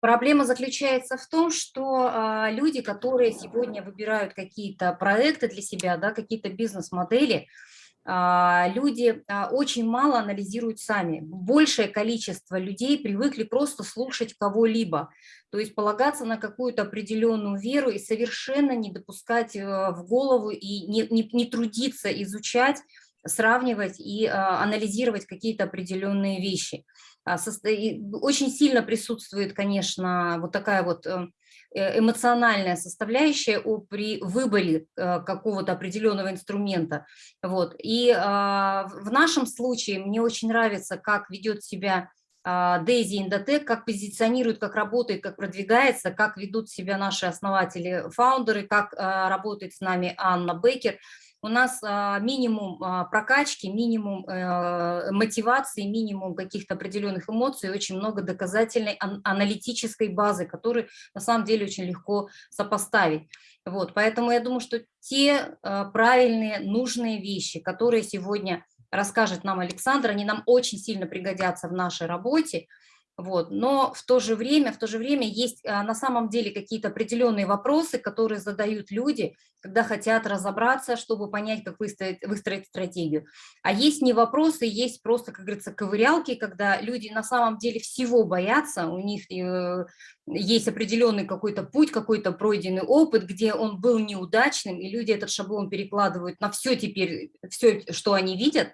Проблема заключается в том, что а, люди, которые сегодня выбирают какие-то проекты для себя, да, какие-то бизнес-модели, а, люди а, очень мало анализируют сами. Большее количество людей привыкли просто слушать кого-либо, то есть полагаться на какую-то определенную веру и совершенно не допускать э, в голову и не, не, не трудиться изучать, сравнивать и анализировать какие-то определенные вещи. Очень сильно присутствует, конечно, вот такая вот э, Э, эмоциональная составляющая при выборе э, какого-то определенного инструмента. Вот. И а, в нашем случае мне очень нравится, как ведет себя Дейзи Индотек, как позиционирует, как работает, как продвигается, как ведут себя наши основатели, фаундеры, как а, работает с нами Анна Бейкер – у нас а, минимум а, прокачки, минимум э, мотивации, минимум каких-то определенных эмоций, очень много доказательной аналитической базы, которую на самом деле очень легко сопоставить. Вот, поэтому я думаю, что те а, правильные, нужные вещи, которые сегодня расскажет нам Александр, они нам очень сильно пригодятся в нашей работе. Вот. Но в то же время, в то же время есть а, на самом деле какие-то определенные вопросы, которые задают люди, когда хотят разобраться, чтобы понять, как выстроить, выстроить стратегию. А есть не вопросы, есть просто, как говорится, ковырялки, когда люди на самом деле всего боятся, у них э, есть определенный какой-то путь, какой-то пройденный опыт, где он был неудачным, и люди этот шаблон перекладывают на все теперь, все, что они видят,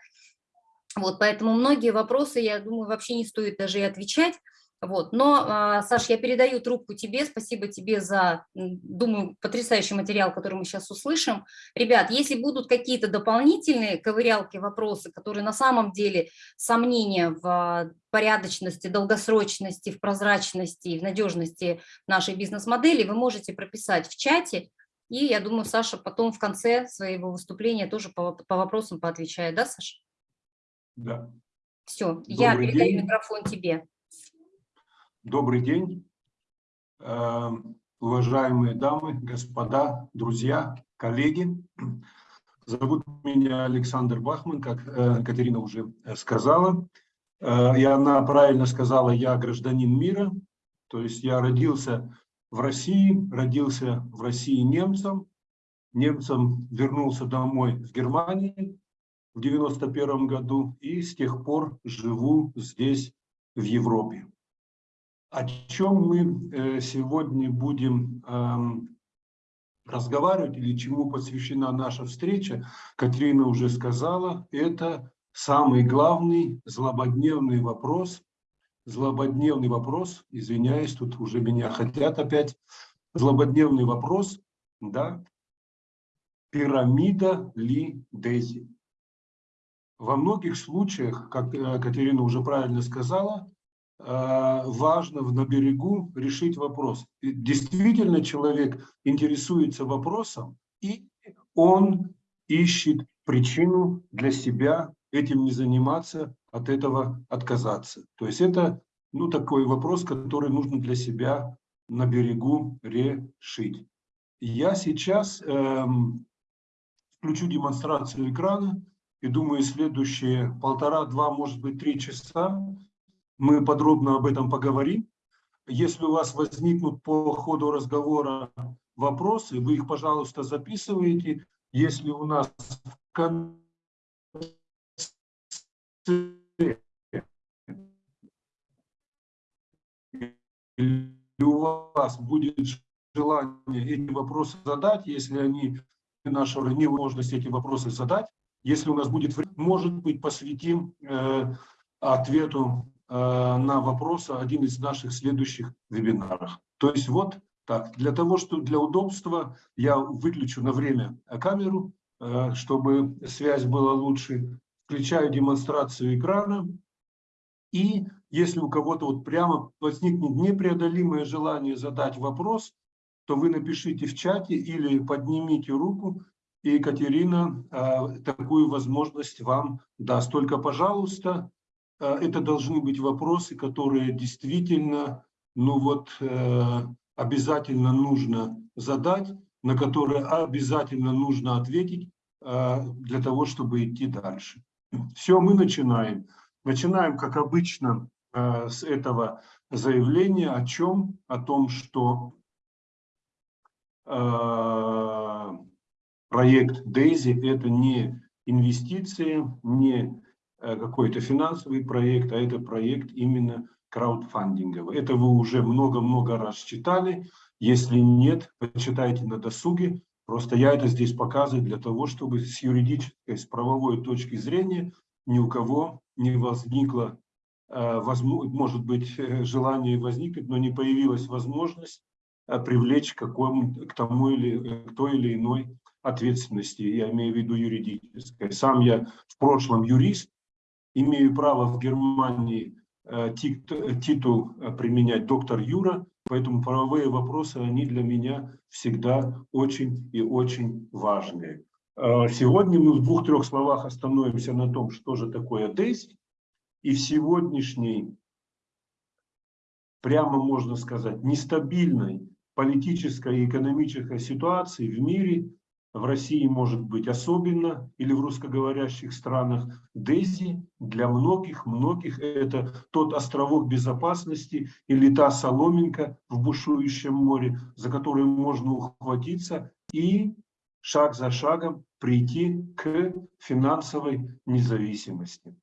вот, поэтому многие вопросы, я думаю, вообще не стоит даже и отвечать. Вот. Но, а, Саш, я передаю трубку тебе, спасибо тебе за, думаю, потрясающий материал, который мы сейчас услышим. Ребят, если будут какие-то дополнительные ковырялки, вопросы, которые на самом деле сомнения в порядочности, долгосрочности, в прозрачности, в надежности нашей бизнес-модели, вы можете прописать в чате, и я думаю, Саша потом в конце своего выступления тоже по, по вопросам поотвечает, да, Саша? Да. Все, я передаю микрофон тебе. Добрый день, э, уважаемые дамы, господа, друзья, коллеги. Зовут меня Александр Бахман, как э, Катерина уже сказала. Э, и она правильно сказала, я гражданин мира, то есть я родился в России, родился в России немцем, немцем вернулся домой в Германии, в 91 году и с тех пор живу здесь, в Европе. О чем мы э, сегодня будем эм, разговаривать или чему посвящена наша встреча, Катрина уже сказала, это самый главный злободневный вопрос, злободневный вопрос, извиняюсь, тут уже меня хотят опять, злободневный вопрос, да, пирамида ли Дези? Во многих случаях, как э, Катерина уже правильно сказала, э, важно на берегу решить вопрос. Действительно человек интересуется вопросом, и он ищет причину для себя этим не заниматься, от этого отказаться. То есть это ну, такой вопрос, который нужно для себя на берегу решить. Я сейчас эм, включу демонстрацию экрана. И думаю, следующие полтора-два, может быть, три часа мы подробно об этом поговорим. Если у вас возникнут по ходу разговора вопросы, вы их, пожалуйста, записываете. Если у нас в конце или у вас будет желание эти вопросы задать, если они наша невозможность эти вопросы задать, если у нас будет время, может быть, посвятим э, ответу э, на вопросы один из наших следующих вебинаров. То есть вот так. Для того, чтобы для удобства я выключу на время камеру, э, чтобы связь была лучше. Включаю демонстрацию экрана. И если у кого-то вот прямо возникнет непреодолимое желание задать вопрос, то вы напишите в чате или поднимите руку, и Екатерина э, такую возможность вам даст. Только, пожалуйста, э, это должны быть вопросы, которые действительно, ну вот, э, обязательно нужно задать, на которые обязательно нужно ответить для того, чтобы идти дальше. Все, мы начинаем. Начинаем, как обычно, с этого заявления о чем? О том, что проект DAISY – это не инвестиции, не э, какой-то финансовый проект, а это проект именно краудфандинговый. Это вы уже много-много раз читали. Если нет, почитайте на досуге. Просто я это здесь показываю для того, чтобы с юридической, с правовой точки зрения ни у кого не возникло, э, может быть, э, желание возникнуть, но не появилась возможность привлечь к, какому, к тому или к той или иной ответственности, я имею в виду юридической. Сам я в прошлом юрист, имею право в Германии э, титул э, применять доктор Юра, поэтому правовые вопросы, они для меня всегда очень и очень важные. Э, сегодня мы в двух-трех словах остановимся на том, что же такое ДЭСИ, и в сегодняшней, прямо можно сказать, нестабильной политической и экономической ситуации в мире в России может быть особенно, или в русскоговорящих странах, Дези для многих-многих это тот островок безопасности или та соломинка в бушующем море, за которую можно ухватиться и шаг за шагом прийти к финансовой независимости.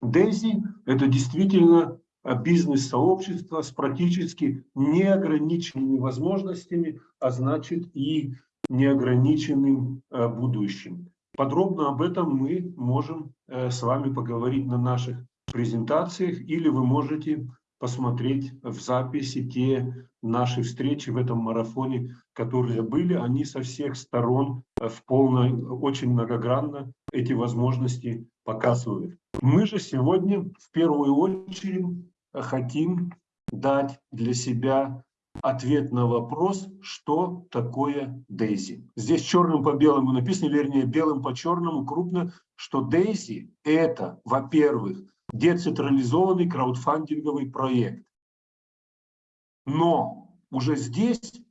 Дези – это действительно бизнес-сообщество с практически неограниченными возможностями, а значит и неограниченным э, будущим. Подробно об этом мы можем э, с вами поговорить на наших презентациях, или вы можете посмотреть в записи те наши встречи в этом марафоне, которые были. Они со всех сторон э, в полной, очень многогранно эти возможности показывают. Мы же сегодня в первую очередь хотим дать для себя ответ на вопрос, что такое Дейзи. Здесь черным по белому написано, вернее, белым по черному крупно, что Дейзи – это, во-первых, децентрализованный краудфандинговый проект. Но уже здесь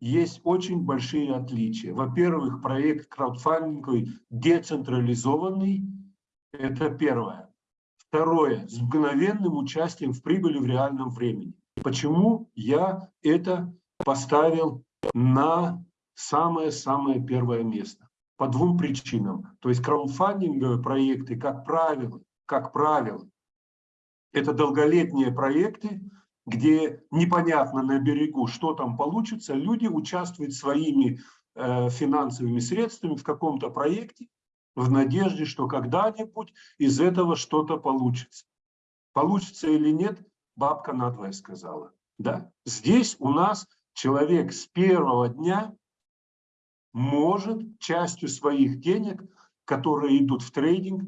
есть очень большие отличия. Во-первых, проект краудфандинговый децентрализованный – это первое. Второе, с мгновенным участием в прибыли в реальном времени. Почему я это поставил на самое-самое первое место? По двум причинам. То есть краудфандинговые проекты, как правило, как правило, это долголетние проекты, где непонятно на берегу, что там получится, люди участвуют своими э, финансовыми средствами в каком-то проекте в надежде, что когда-нибудь из этого что-то получится. Получится или нет, бабка надвое сказала. Да? Здесь у нас человек с первого дня может частью своих денег, которые идут в трейдинг,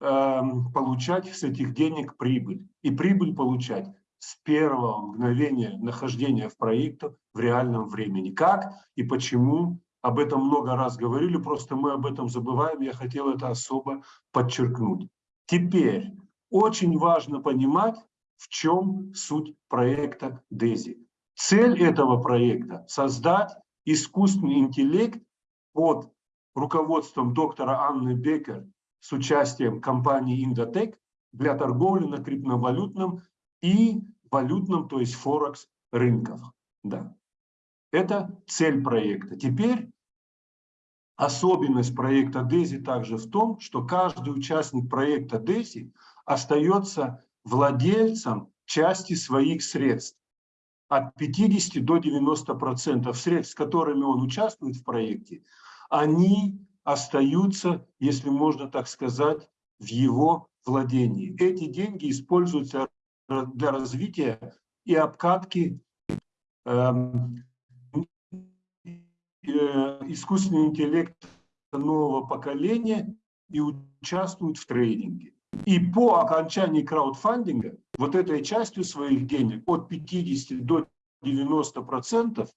эм, получать с этих денег прибыль. И прибыль получать с первого мгновения нахождения в проекте в реальном времени. Как и почему, об этом много раз говорили, просто мы об этом забываем, я хотел это особо подчеркнуть. Теперь очень важно понимать, в чем суть проекта DESI. Цель этого проекта – создать искусственный интеллект под руководством доктора Анны Бекер с участием компании Indotech для торговли на криптовалютном и валютном, то есть Форекс рынках. Да. Это цель проекта. Теперь особенность проекта DESI также в том, что каждый участник проекта DESI остается владельцам части своих средств. От 50 до 90 процентов средств, с которыми он участвует в проекте, они остаются, если можно так сказать, в его владении. Эти деньги используются для развития и обкатки эм, э, искусственного интеллекта нового поколения и участвуют в трейдинге. И по окончании краудфандинга вот этой частью своих денег от 50 до 90 процентов,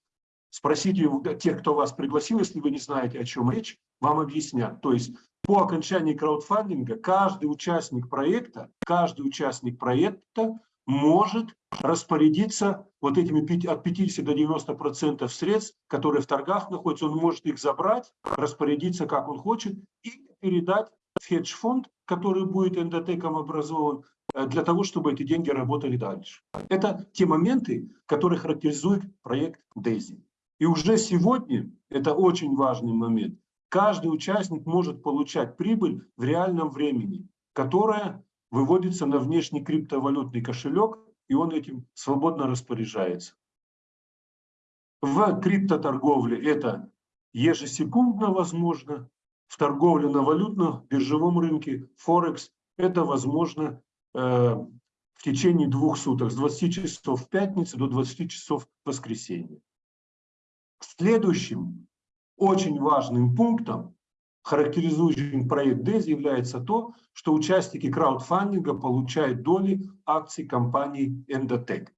спросите тех, кто вас пригласил, если вы не знаете, о чем речь, вам объяснят. То есть по окончании краудфандинга каждый участник проекта, каждый участник проекта может распорядиться вот этими от 50 до 90 процентов средств, которые в торгах находятся, он может их забрать, распорядиться как он хочет и передать хедж-фонд, который будет эндотеком образован, э, для того, чтобы эти деньги работали дальше. Это те моменты, которые характеризуют проект DAISY. И уже сегодня, это очень важный момент, каждый участник может получать прибыль в реальном времени, которая выводится на внешний криптовалютный кошелек, и он этим свободно распоряжается. В криптоторговле это ежесекундно возможно, в торговле на валютно-биржевом рынке Форекс это возможно э, в течение двух суток, с 20 часов в пятницу до 20 часов в воскресенье. Следующим очень важным пунктом, характеризующим проект DES, является то, что участники краудфандинга получают доли акций компании Endotech.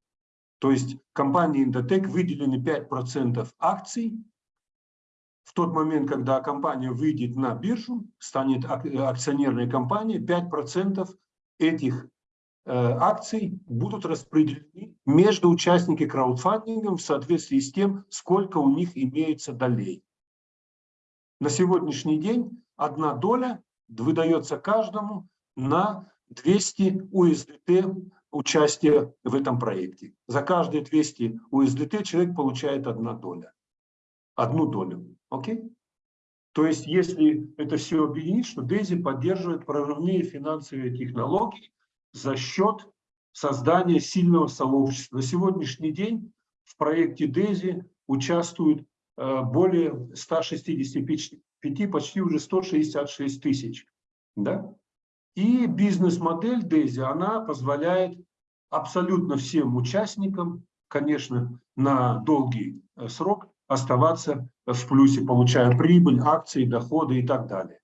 То есть компании Endotech выделены 5% акций. В тот момент, когда компания выйдет на биржу, станет акционерной компанией, 5% этих э, акций будут распределены между участниками краудфандинга в соответствии с тем, сколько у них имеется долей. На сегодняшний день одна доля выдается каждому на 200 USDT участия в этом проекте. За каждые 200 USDT человек получает одна доля. Одну долю. Окей? То есть, если это все объединить, что DAISY поддерживает прорывные финансовые технологии за счет создания сильного сообщества. На сегодняшний день в проекте DAISY участвуют э, более 165, почти уже 166 тысяч. Да? И бизнес-модель DAISY, она позволяет абсолютно всем участникам, конечно, на долгий э, срок оставаться в плюсе, получая прибыль, акции, доходы и так далее.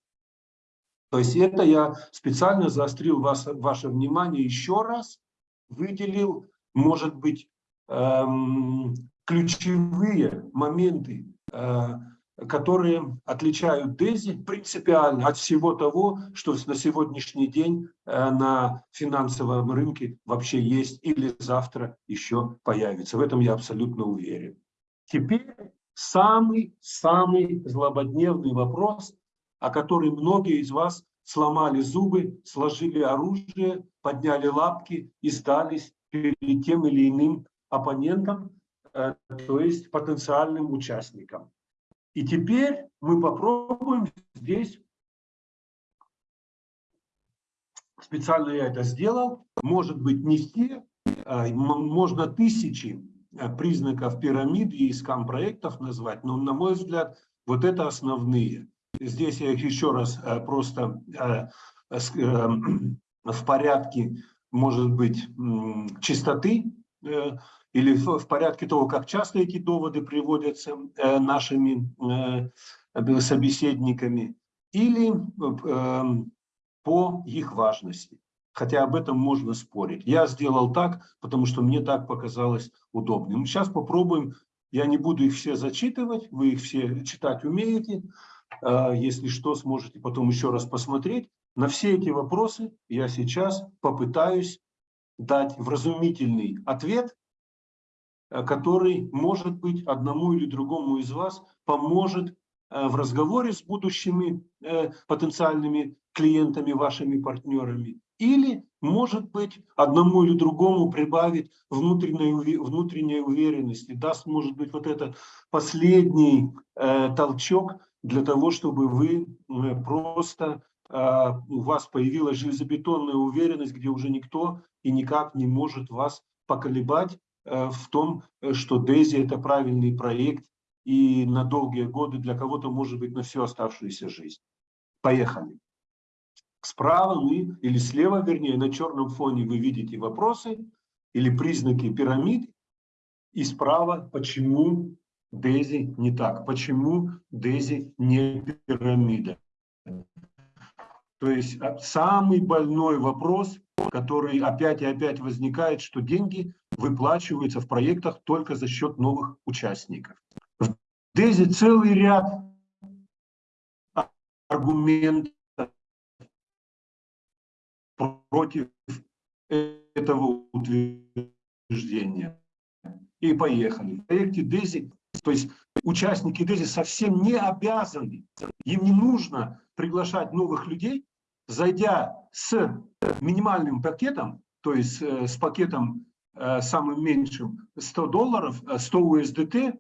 То есть это я специально заострил вас, ваше внимание еще раз, выделил, может быть, эм, ключевые моменты, э, которые отличают Дези принципиально от всего того, что на сегодняшний день э, на финансовом рынке вообще есть или завтра еще появится. В этом я абсолютно уверен. Теперь самый-самый злободневный вопрос, о который многие из вас сломали зубы, сложили оружие, подняли лапки и сдались перед тем или иным оппонентом, э, то есть потенциальным участникам. И теперь мы попробуем здесь, специально я это сделал, может быть не все, а, можно тысячи признаков пирамиды и скам-проектов назвать, но на мой взгляд вот это основные. Здесь я их еще раз а, просто в порядке, может быть, чистоты э, или в порядке того, как часто эти доводы приводятся э, нашими э, собеседниками, или по их важности. Хотя об этом можно спорить. Я сделал так, потому что мне так показалось удобным. Сейчас попробуем, я не буду их все зачитывать, вы их все читать умеете. Э, если что, сможете потом еще раз посмотреть. На все эти вопросы я сейчас попытаюсь дать вразумительный ответ, Э, который, может быть, одному или другому из вас поможет э, в разговоре с будущими э, потенциальными клиентами, вашими партнерами, или, может быть, одному или другому прибавить внутренней, внутренней уверенности, даст, может быть, вот этот последний толчок для того, чтобы вы просто, у вас появилась железобетонная уверенность, где уже никто и никак не может вас поколебать, Э, в том, э, что Дейзи это правильный проект и на долгие годы для кого-то может быть на всю оставшуюся жизнь. Поехали. Справа мы, или слева, вернее, на черном фоне вы видите вопросы или признаки пирамид. И справа, почему Дейзи не так, почему Дейзи не пирамида. То есть а, самый больной вопрос, который опять и опять возникает, что деньги выплачиваются в проектах только за счет новых участников. В ДЭЗе целый ряд аргументов против этого утверждения. И поехали. В проекте ДЭЗи, то есть участники ДЭЗи совсем не обязаны, им не нужно приглашать новых людей, зайдя с минимальным пакетом, то есть э, с пакетом э, самым меньшим 100 долларов, 100 USDT,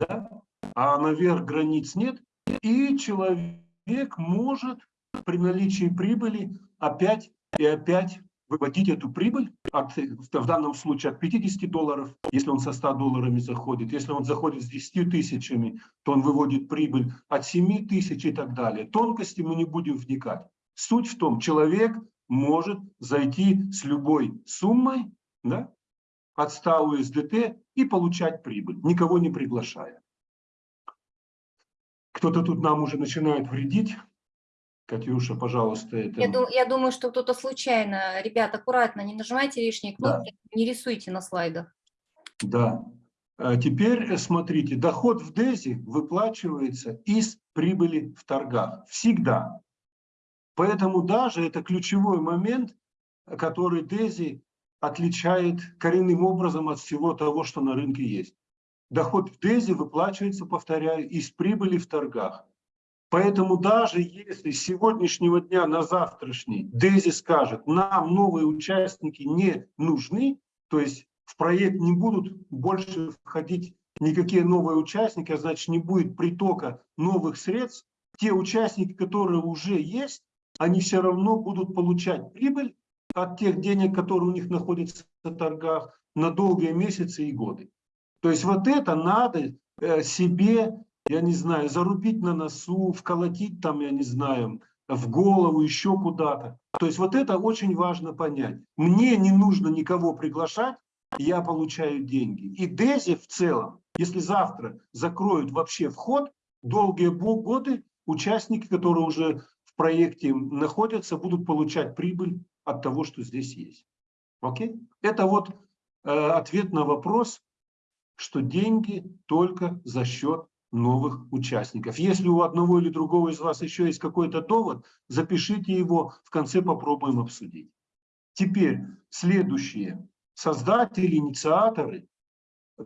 да, а наверх границ нет, и человек может при наличии прибыли опять и опять выводить эту прибыль от, в данном случае от 50 долларов, если он со 100 долларами заходит. Если он заходит с 10 тысячами, то он выводит прибыль от 7 тысяч и так далее. Тонкости мы не будем вникать. Суть в том, человек может зайти с любой суммой да, от 100 USDT и получать прибыль, никого не приглашая. Кто-то тут нам уже начинает вредить. Катюша, пожалуйста. Это... Я, дум, я думаю, что кто-то случайно. Ребят, аккуратно, не нажимайте лишние кнопки, да. не рисуйте на слайдах. Да. А теперь смотрите, доход в ДЭЗе выплачивается из прибыли в торгах. Всегда. Поэтому даже это ключевой момент, который ДЭЗи отличает коренным образом от всего того, что на рынке есть. Доход в ДЭЗе выплачивается, повторяю, из прибыли в торгах. Поэтому даже если с сегодняшнего дня на завтрашний Дези скажет, нам новые участники не нужны, то есть в проект не будут больше входить никакие новые участники, а значит не будет притока новых средств, те участники, которые уже есть, они все равно будут получать прибыль от тех денег, которые у них находятся в торгах на долгие месяцы и годы. То есть вот это надо э, себе я не знаю, зарубить на носу, вколотить там, я не знаю, в голову, еще куда-то. То есть вот это очень важно понять. Мне не нужно никого приглашать, я получаю деньги. И Дези в целом, если завтра закроют вообще вход, долгие годы участники, которые уже в проекте находятся, будут получать прибыль от того, что здесь есть. Окей? Это вот э, ответ на вопрос, что деньги только за счет новых участников. Если у одного или другого из вас еще есть какой-то довод, запишите его, в конце попробуем обсудить. Теперь следующее. Создатели, инициаторы,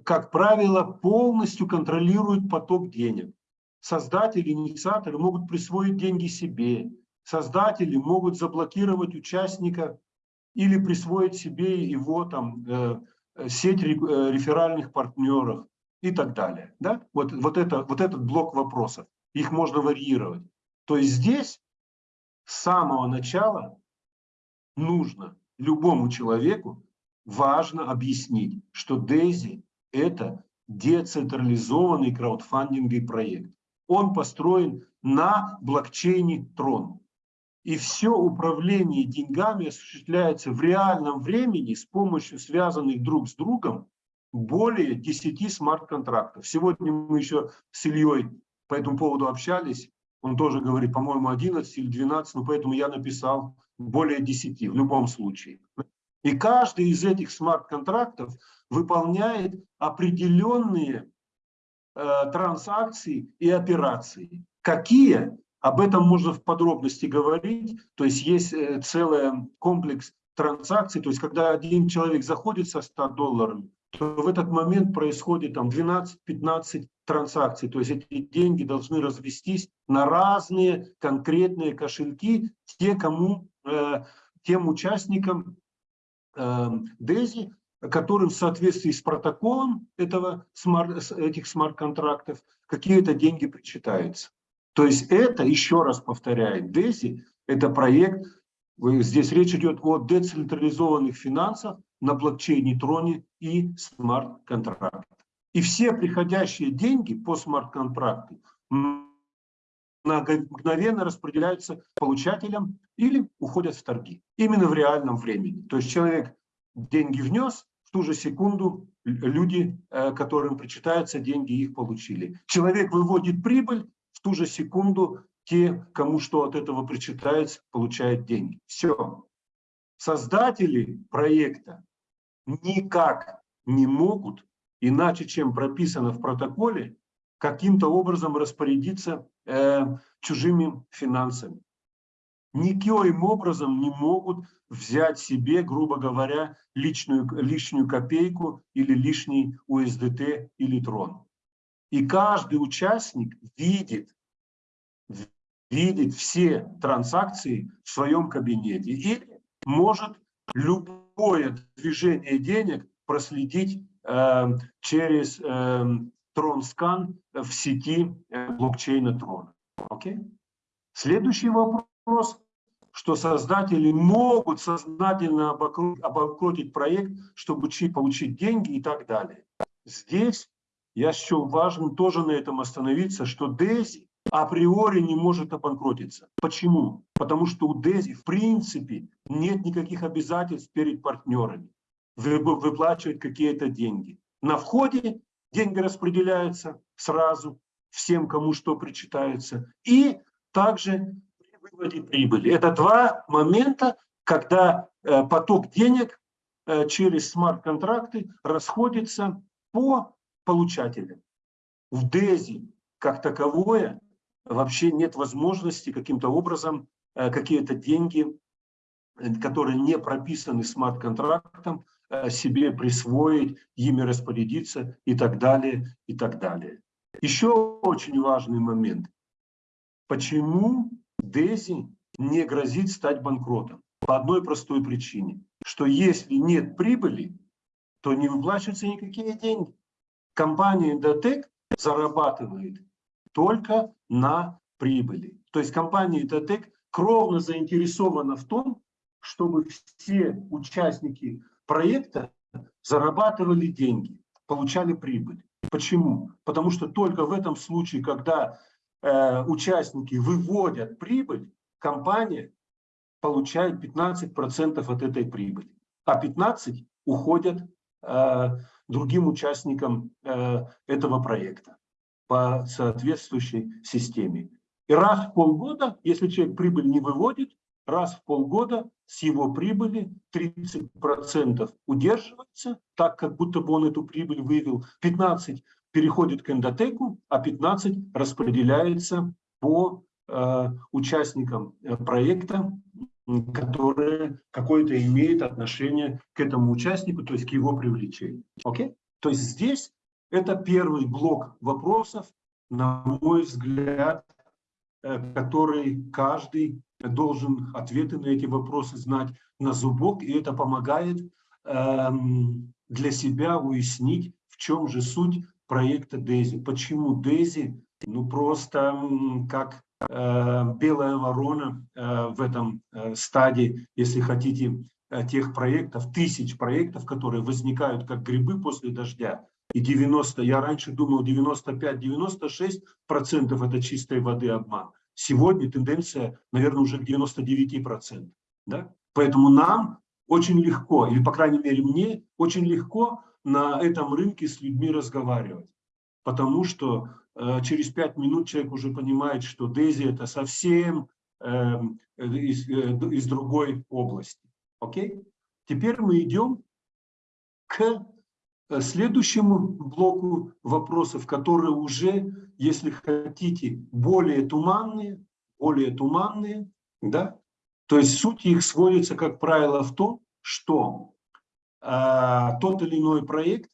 как правило, полностью контролируют поток денег. Создатели, инициаторы могут присвоить деньги себе. Создатели могут заблокировать участника или присвоить себе его там, э, сеть э, реферальных партнеров и так далее. Да? Вот, вот, это, вот этот блок вопросов. Их можно варьировать. То есть здесь с самого начала нужно любому человеку важно объяснить, что DAISY – это децентрализованный краудфандинговый проект. Он построен на блокчейне Tron. И все управление деньгами осуществляется в реальном времени с помощью связанных друг с другом более 10 смарт-контрактов. Сегодня мы еще с Ильей по этому поводу общались. Он тоже говорит, по-моему, 11 или 12, но поэтому я написал более 10 в любом случае. И каждый из этих смарт-контрактов выполняет определенные э, транзакции и операции. Какие? Об этом можно в подробности говорить. То есть есть э, целый комплекс транзакций. То есть когда один человек заходит со 100 долларов, то в этот момент происходит там 12-15 транзакций. То есть эти деньги должны развестись на разные конкретные кошельки, те, кому, э, тем участникам э, DeFi, которым в соответствии с протоколом этого, смарт, этих смарт-контрактов какие-то деньги причитаются. То есть это, еще раз повторяю, DeFi – это проект, здесь речь идет о децентрализованных финансах, на блокчейне Троне и смарт-контракт. И все приходящие деньги по смарт-контракту мгновенно распределяются получателям или уходят в торги. Именно в реальном времени. То есть человек деньги внес, в ту же секунду люди, э, которым причитаются деньги, их получили. Человек выводит прибыль, в ту же секунду те, кому что от этого причитается, получают деньги. Все. Создатели проекта никак не могут, иначе чем прописано в протоколе, каким-то образом распорядиться э, чужими финансами. Никоим образом не могут взять себе, грубо говоря, личную, лишнюю копейку или лишний USDT или трон. И каждый участник видит, видит все транзакции в своем кабинете или может любое движение денег проследить э, через э, Тронскан в сети э, блокчейна Трона. Okay? Следующий вопрос, что создатели могут сознательно обанкротить проект, чтобы получить деньги и так далее. Здесь я счел важным тоже на этом остановиться, что Дези априори не может обанкротиться. Почему? Потому что у Дези в принципе нет никаких обязательств перед партнерами выплачивать какие-то деньги. На входе деньги распределяются сразу всем, кому что причитается. И также при выводе прибыли. Это два момента, когда э, поток денег э, через смарт-контракты расходится по получателям. В ДЭЗе как таковое вообще нет возможности каким-то образом э, какие-то деньги, которые не прописаны смарт-контрактом, себе присвоить, ими распорядиться и так далее, и так далее. Еще очень важный момент. Почему Дези не грозит стать банкротом? По одной простой причине, что если нет прибыли, то не выплачиваются никакие деньги. Компания Indotech зарабатывает только на прибыли. То есть компания Indotech кровно заинтересована в том, чтобы все участники проекта зарабатывали деньги, получали прибыль. Почему? Потому что только в этом случае, когда Э, участники выводят прибыль, компания получает 15% от этой прибыли, а 15% уходят э, другим участникам э, этого проекта по соответствующей системе. И раз в полгода, если человек прибыль не выводит, раз в полгода с его прибыли 30% удерживается, так как будто бы он эту прибыль вывел, 15% переходит к эндотеку, а 15 распределяется по э, участникам э, проекта, которые какое-то имеют отношение к этому участнику, то есть к его привлечению. Окей? То есть здесь это первый блок вопросов, на мой взгляд, э, который каждый должен ответы на эти вопросы знать на зубок, и это помогает э, для себя уяснить, в чем же суть проекта Дейзи. Почему Дейзи? Ну просто как э, белая ворона э, в этом стадии, если хотите, тех проектов, тысяч проектов, которые возникают как грибы после дождя. И 90, я раньше думал 95-96 процентов это чистой воды обман. Сегодня тенденция, наверное, уже к 99 процентам. Да? Поэтому нам очень легко, или по крайней мере мне, очень легко на этом рынке с людьми разговаривать. Потому что э, через пять минут человек уже понимает, что Дези это совсем э, из, э, из другой области. Окей? Теперь мы идем к следующему блоку вопросов, которые уже, если хотите, более туманные, более туманные, да? То есть суть их сводится, как правило, в том, что а, тот или иной проект,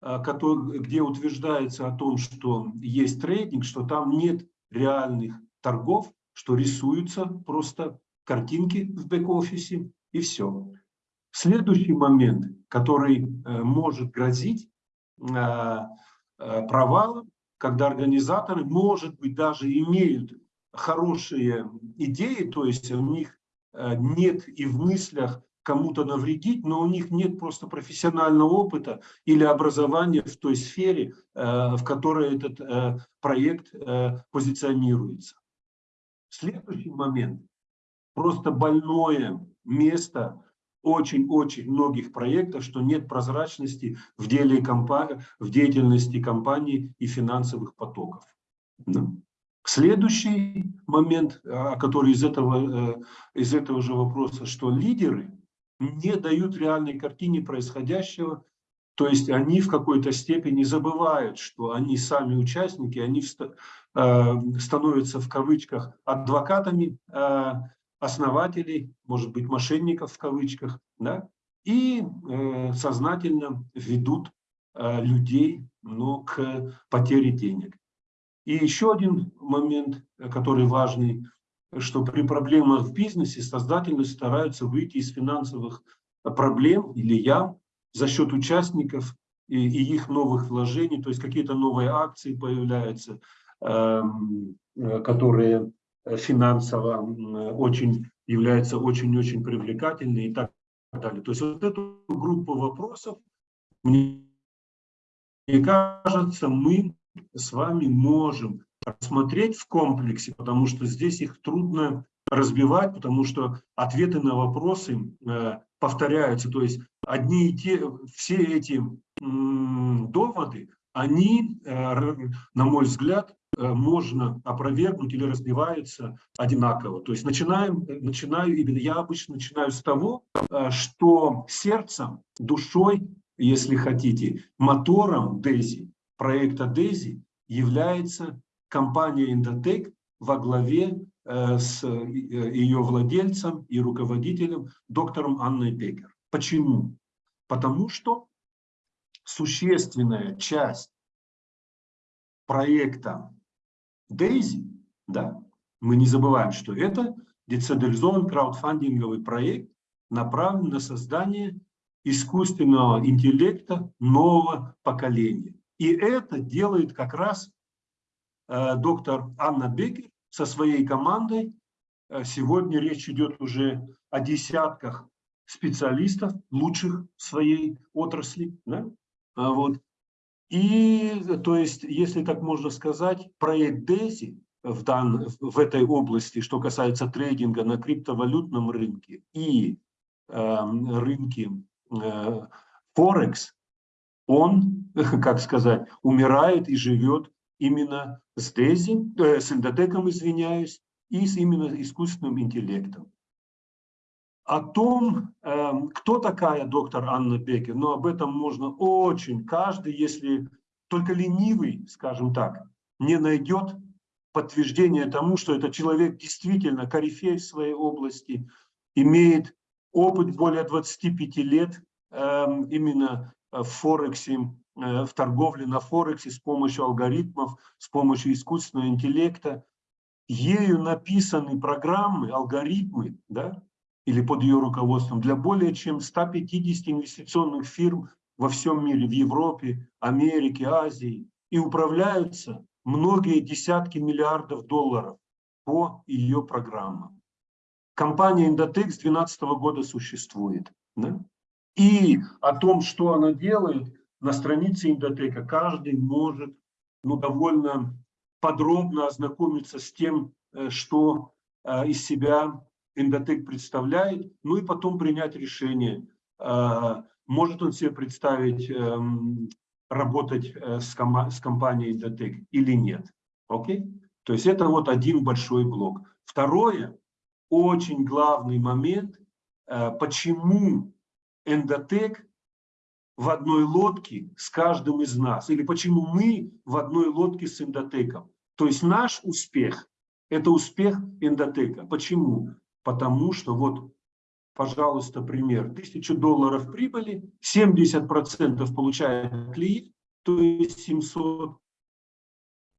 а, который, где утверждается о том, что есть трейдинг, что там нет реальных торгов, что рисуются просто картинки в бэк-офисе и все. Следующий момент, который э, может грозить а, провалом, когда организаторы, может быть, даже имеют хорошие идеи, то есть у них э, нет и в мыслях кому-то навредить, но у них нет просто профессионального опыта или образования в той сфере, э, в которой этот э, проект э, позиционируется. Следующий момент. Просто больное место очень-очень многих проектов, что нет прозрачности в, деле компании, в деятельности компании и финансовых потоков. Следующий момент, который из этого, из этого же вопроса, что лидеры не дают реальной картине происходящего, то есть они в какой-то степени забывают, что они сами участники, они э, становятся в кавычках адвокатами э, основателей, может быть, мошенников в кавычках, да, и э, сознательно ведут людей ну, к потере денег. И еще один момент, который важный, что при проблемах в бизнесе создатели стараются выйти из финансовых проблем или ям за счет участников и, и их новых вложений, то есть какие-то новые акции появляются, эм, которые финансово очень являются очень-очень привлекательными и так далее. То есть вот эту группу вопросов, мне кажется, мы с вами можем рассмотреть в комплексе, потому что здесь их трудно разбивать, потому что ответы на вопросы э, повторяются. То есть одни и те, все эти доводы, они, э, на мой взгляд, можно опровергнуть или разбиваются одинаково. То есть начинаем, начинаю именно, я обычно начинаю с того, что сердцем, душой, если хотите, мотором DESI, проекта DESI является компания Indotech во главе э, с э, ее владельцем и руководителем доктором Анной Бекер. Почему? Потому что существенная часть проекта DAISY, да, мы не забываем, что это децентрализованный краудфандинговый проект, направлен на создание искусственного интеллекта нового поколения. И это делает как раз Э, доктор Анна Бекер со своей командой. Э, сегодня речь идет уже о десятках специалистов, лучших в своей отрасли. Да? А вот. И, то есть, если так можно сказать, проект DESI в, дан, в этой области, что касается трейдинга на криптовалютном рынке и э, рынке э, Форекс, он, как сказать, умирает и живет именно с Дези, э, с эндотеком, извиняюсь, и с именно искусственным интеллектом. О том, э, кто такая доктор Анна Бекер, но об этом можно очень, каждый, если только ленивый, скажем так, не найдет подтверждение тому, что этот человек действительно корифей в своей области, имеет опыт более 25 лет э, именно в Форексе, Э, в торговле на Форексе с помощью алгоритмов, с помощью искусственного интеллекта. Ею написаны программы, алгоритмы, да, или под ее руководством для более чем 150 инвестиционных фирм во всем мире, в Европе, Америке, Азии. И управляются многие десятки миллиардов долларов по ее программам. Компания Indotech с 2012 года существует. Да? И о том, что она делает, на странице Индотека каждый может ну, довольно подробно ознакомиться с тем, э, что э, из себя Индотек представляет, ну и потом принять решение, э, может он себе представить эм, работать с, ком с компанией Индотек или нет. Окей? То есть это вот один большой блок. Второе, очень главный момент, почему Эндотек в одной лодке с каждым из нас, или почему мы в одной лодке с эндотеком. То есть наш успех – это успех эндотека. Почему? Потому что вот, пожалуйста, пример. Тысячу долларов прибыли, 70% получает клиент, то есть 700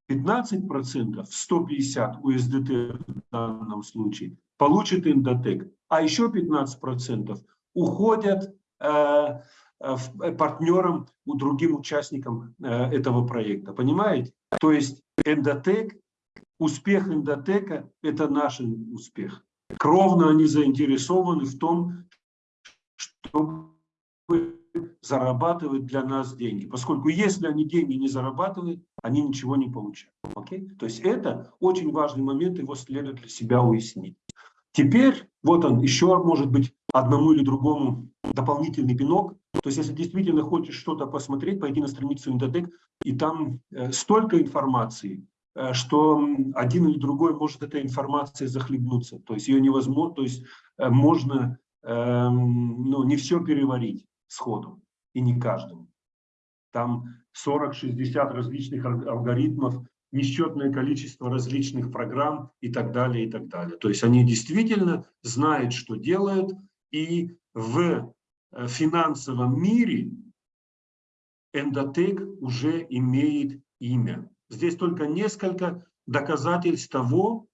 15%, 150 USDT в данном случае, получит Индотек, а еще 15% уходят э, Э, э, партнерам, у другим участникам э, этого проекта. Понимаете? То есть эндотек, успех эндотека – это наш успех. Кровно они заинтересованы в том, чтобы зарабатывать для нас деньги. Поскольку если они деньги не зарабатывают, они ничего не получают. Okay? То есть это очень важный момент, его следует для себя уяснить. Теперь, вот он, еще может быть одному или другому дополнительный пинок. То есть, если действительно хочешь что-то посмотреть, пойди на страницу Индотек, и там э, столько информации, что один или другой может этой информацией захлебнуться. То есть ее невозможно, то есть э, можно эм, ну, не все переварить сходу, и не каждому. Там 40-60 различных алгоритмов, несчетное количество различных программ и так далее, и так далее. То есть они действительно знают, что делают, и в э, финансовом мире эндотек уже имеет имя. Здесь только несколько доказательств того,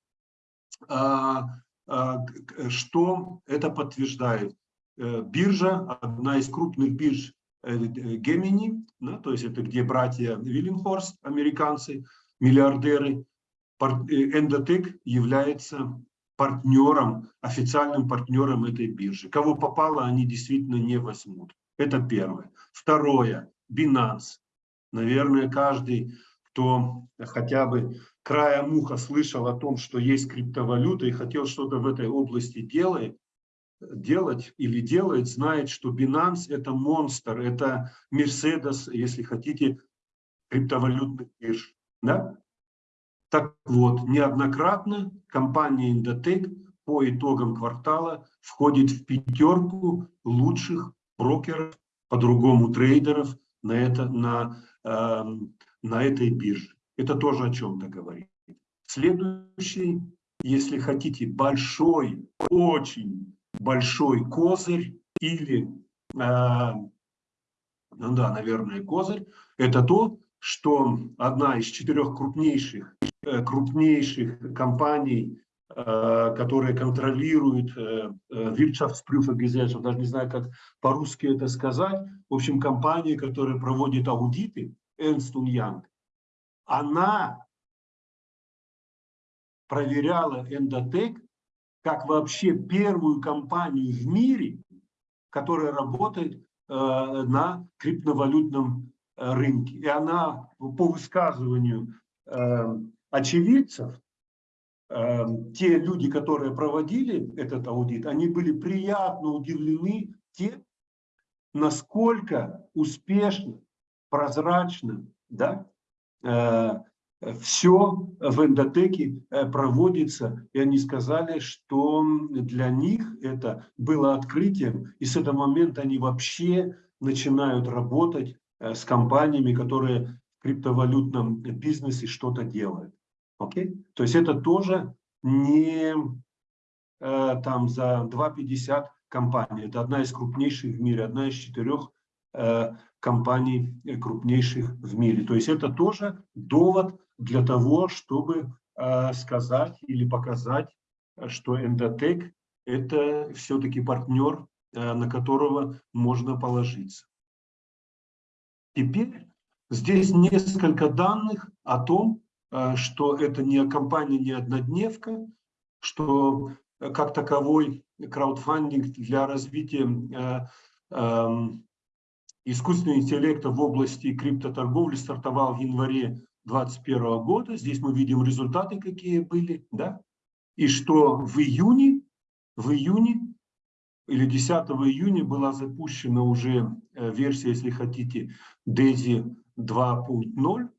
что это подтверждает? Биржа, одна из крупных бирж Гемини, да, то есть это где братья Виллинхорст, американцы, миллиардеры, Эндотек является партнером, официальным партнером этой биржи. Кого попало, они действительно не возьмут. Это первое. Второе. Binance. Наверное, каждый, кто хотя бы края муха слышал о том, что есть криптовалюта и хотел что-то в этой области делать, делать или делает, знает, что Binance это монстр, это Mercedes, если хотите, криптовалютных бирж. Да? Так вот, неоднократно компания Indotech по итогам квартала входит в пятерку лучших брокеров, по-другому трейдеров на, это, на, э, на этой бирже. Это тоже о чем-то говорит. Следующий, если хотите, большой, очень большой козырь или, э, ну да, наверное, козырь, это то, что одна из четырех крупнейших, э, крупнейших компаний, э, которые контролируют Wirtschaftsprüfergesellschaft, даже не знаю, как по-русски это сказать, в общем, компания, которая проводит аудиты, Ernst Young, она проверяла Endotech как вообще первую компанию в мире, которая работает э, на криптовалютном Э, рынке. И она по высказыванию э, очевидцев, те люди, которые проводили этот аудит, они были приятно удивлены тем, насколько успешно, прозрачно да, э, все в эндотеке э, проводится. И они сказали, что для них это было открытием, и с этого момента они вообще начинают работать Э, с компаниями, которые в криптовалютном бизнесе что-то делают. Окей? То есть это тоже не там за 2,50 компаний. Это одна из крупнейших в мире, одна из четырех компаний э, крупнейших в мире. То есть это тоже довод для того, чтобы э, сказать или показать, что Endotech это все-таки партнер, э, на которого можно положиться. Теперь здесь несколько данных о том, э, что это не компания, не однодневка, что э, как таковой краудфандинг для развития э, эм, искусственного интеллекта в области криптоторговли стартовал в январе 2021 года. Здесь мы видим результаты, какие были, да? И что в июне, в июне или 10 июня была запущена уже э, версия, если хотите, DAISY 2.0.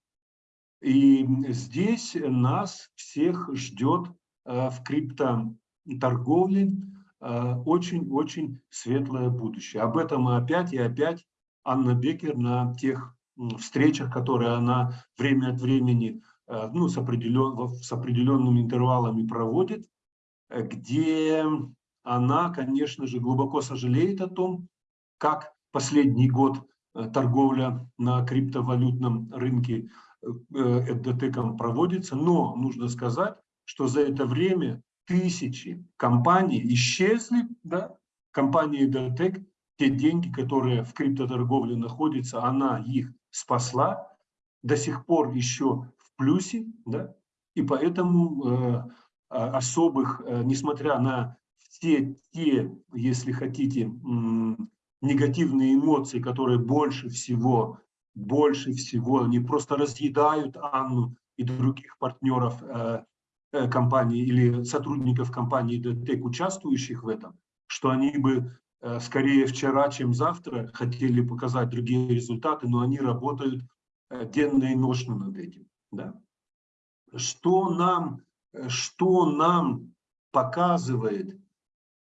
И здесь нас всех ждет э, в криптоторговле э, очень-очень светлое будущее. Об этом и опять и опять Анна Бекер на тех встречах, которые она время от времени ну, с, определен, с определенными интервалами проводит, где она, конечно же, глубоко сожалеет о том, как последний год э, торговля на криптовалютном рынке эддотеком проводится, но нужно сказать, что за это время тысячи компаний исчезли, да, компании эддотек, те деньги, которые в криптоторговле находятся, она их спасла, до сих пор еще в плюсе, да, и поэтому э, особых, э, несмотря на все те, если хотите, негативные эмоции, которые больше всего, больше всего, они просто разъедают Анну и других партнеров э, э, компании или сотрудников компании DTEC, участвующих в этом, что они бы скорее вчера, чем завтра хотели показать другие результаты, но они работают денно и ночно над этим. Да? Что нам, что нам показывает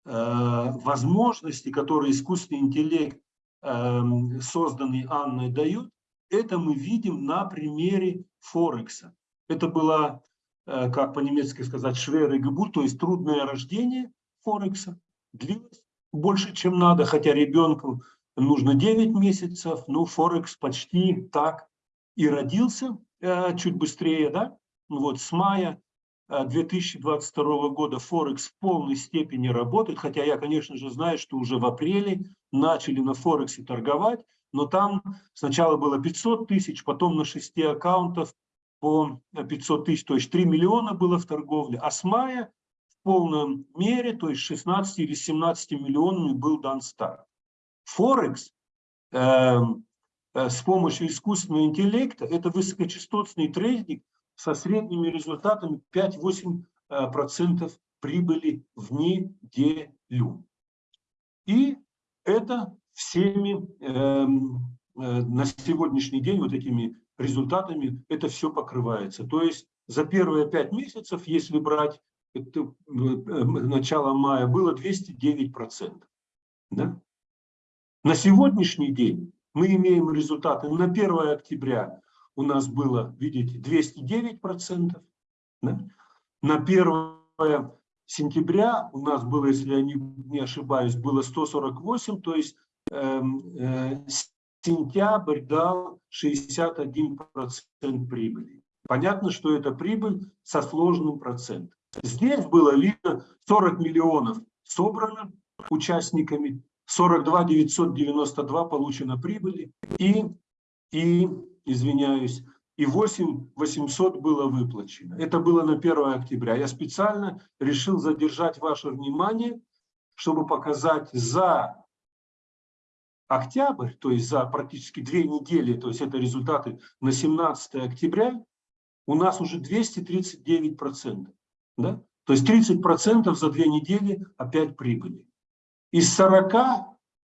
Э, возможности, которые искусственный интеллект, эм, созданный Анной, дает, это мы видим на примере Форекса. Это было, э, как по-немецки сказать, шверы гебут, то есть трудное рождение Форекса. Длилось больше, чем надо, хотя ребенку нужно 9 месяцев, но Форекс почти так и родился, э, чуть быстрее, да, вот с мая э, 2022 года Форекс в полной степени работает, хотя я, конечно же, знаю, что уже в апреле начали на Форексе торговать, но там сначала было 500 тысяч, потом на 6 аккаунтов по 500 тысяч, то есть 3 миллиона было в торговле, а с мая в полном мере, то есть 16 или 17 миллионами был дан старт. Форекс э, э, с помощью искусственного интеллекта – это высокочастотный трейдинг со средними результатами 5-8% э, прибыли в неделю. И это всеми э, э, на сегодняшний день вот этими результатами это все покрывается. То есть за первые пять месяцев, если брать это, э, начало мая, было 209%. Да? На сегодняшний день мы имеем результаты. На 1 октября у нас было, видите, 209%. Да? На 1 сентября у нас было, если я не, не ошибаюсь, было 148, то есть Эм, э, сентябрь дал 61% прибыли. Понятно, что это прибыль со сложным процентом. Здесь было видно 40 миллионов собрано участниками, 42 992 получено прибыли и, и извиняюсь, и 8 800 было выплачено. Это было на 1 октября. Я специально решил задержать ваше внимание, чтобы показать за октябрь, то есть за практически две недели, то есть это результаты на 17 октября, у нас уже 239%. Да? То есть 30% за две недели опять прибыли. Из 40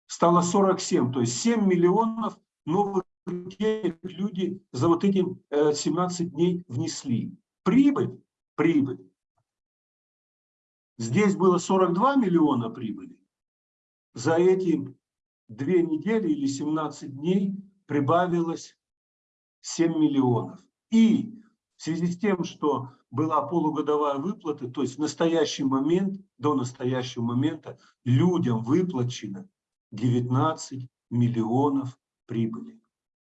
стало 47, то есть 7 миллионов новых денег люди за вот эти 17 дней внесли. Прибыль, прибыль. Здесь было 42 миллиона прибыли. За эти две недели или 17 дней прибавилось 7 миллионов. И в связи с тем, что была полугодовая выплата, то есть в настоящий момент, до настоящего момента людям выплачено 19 миллионов прибыли.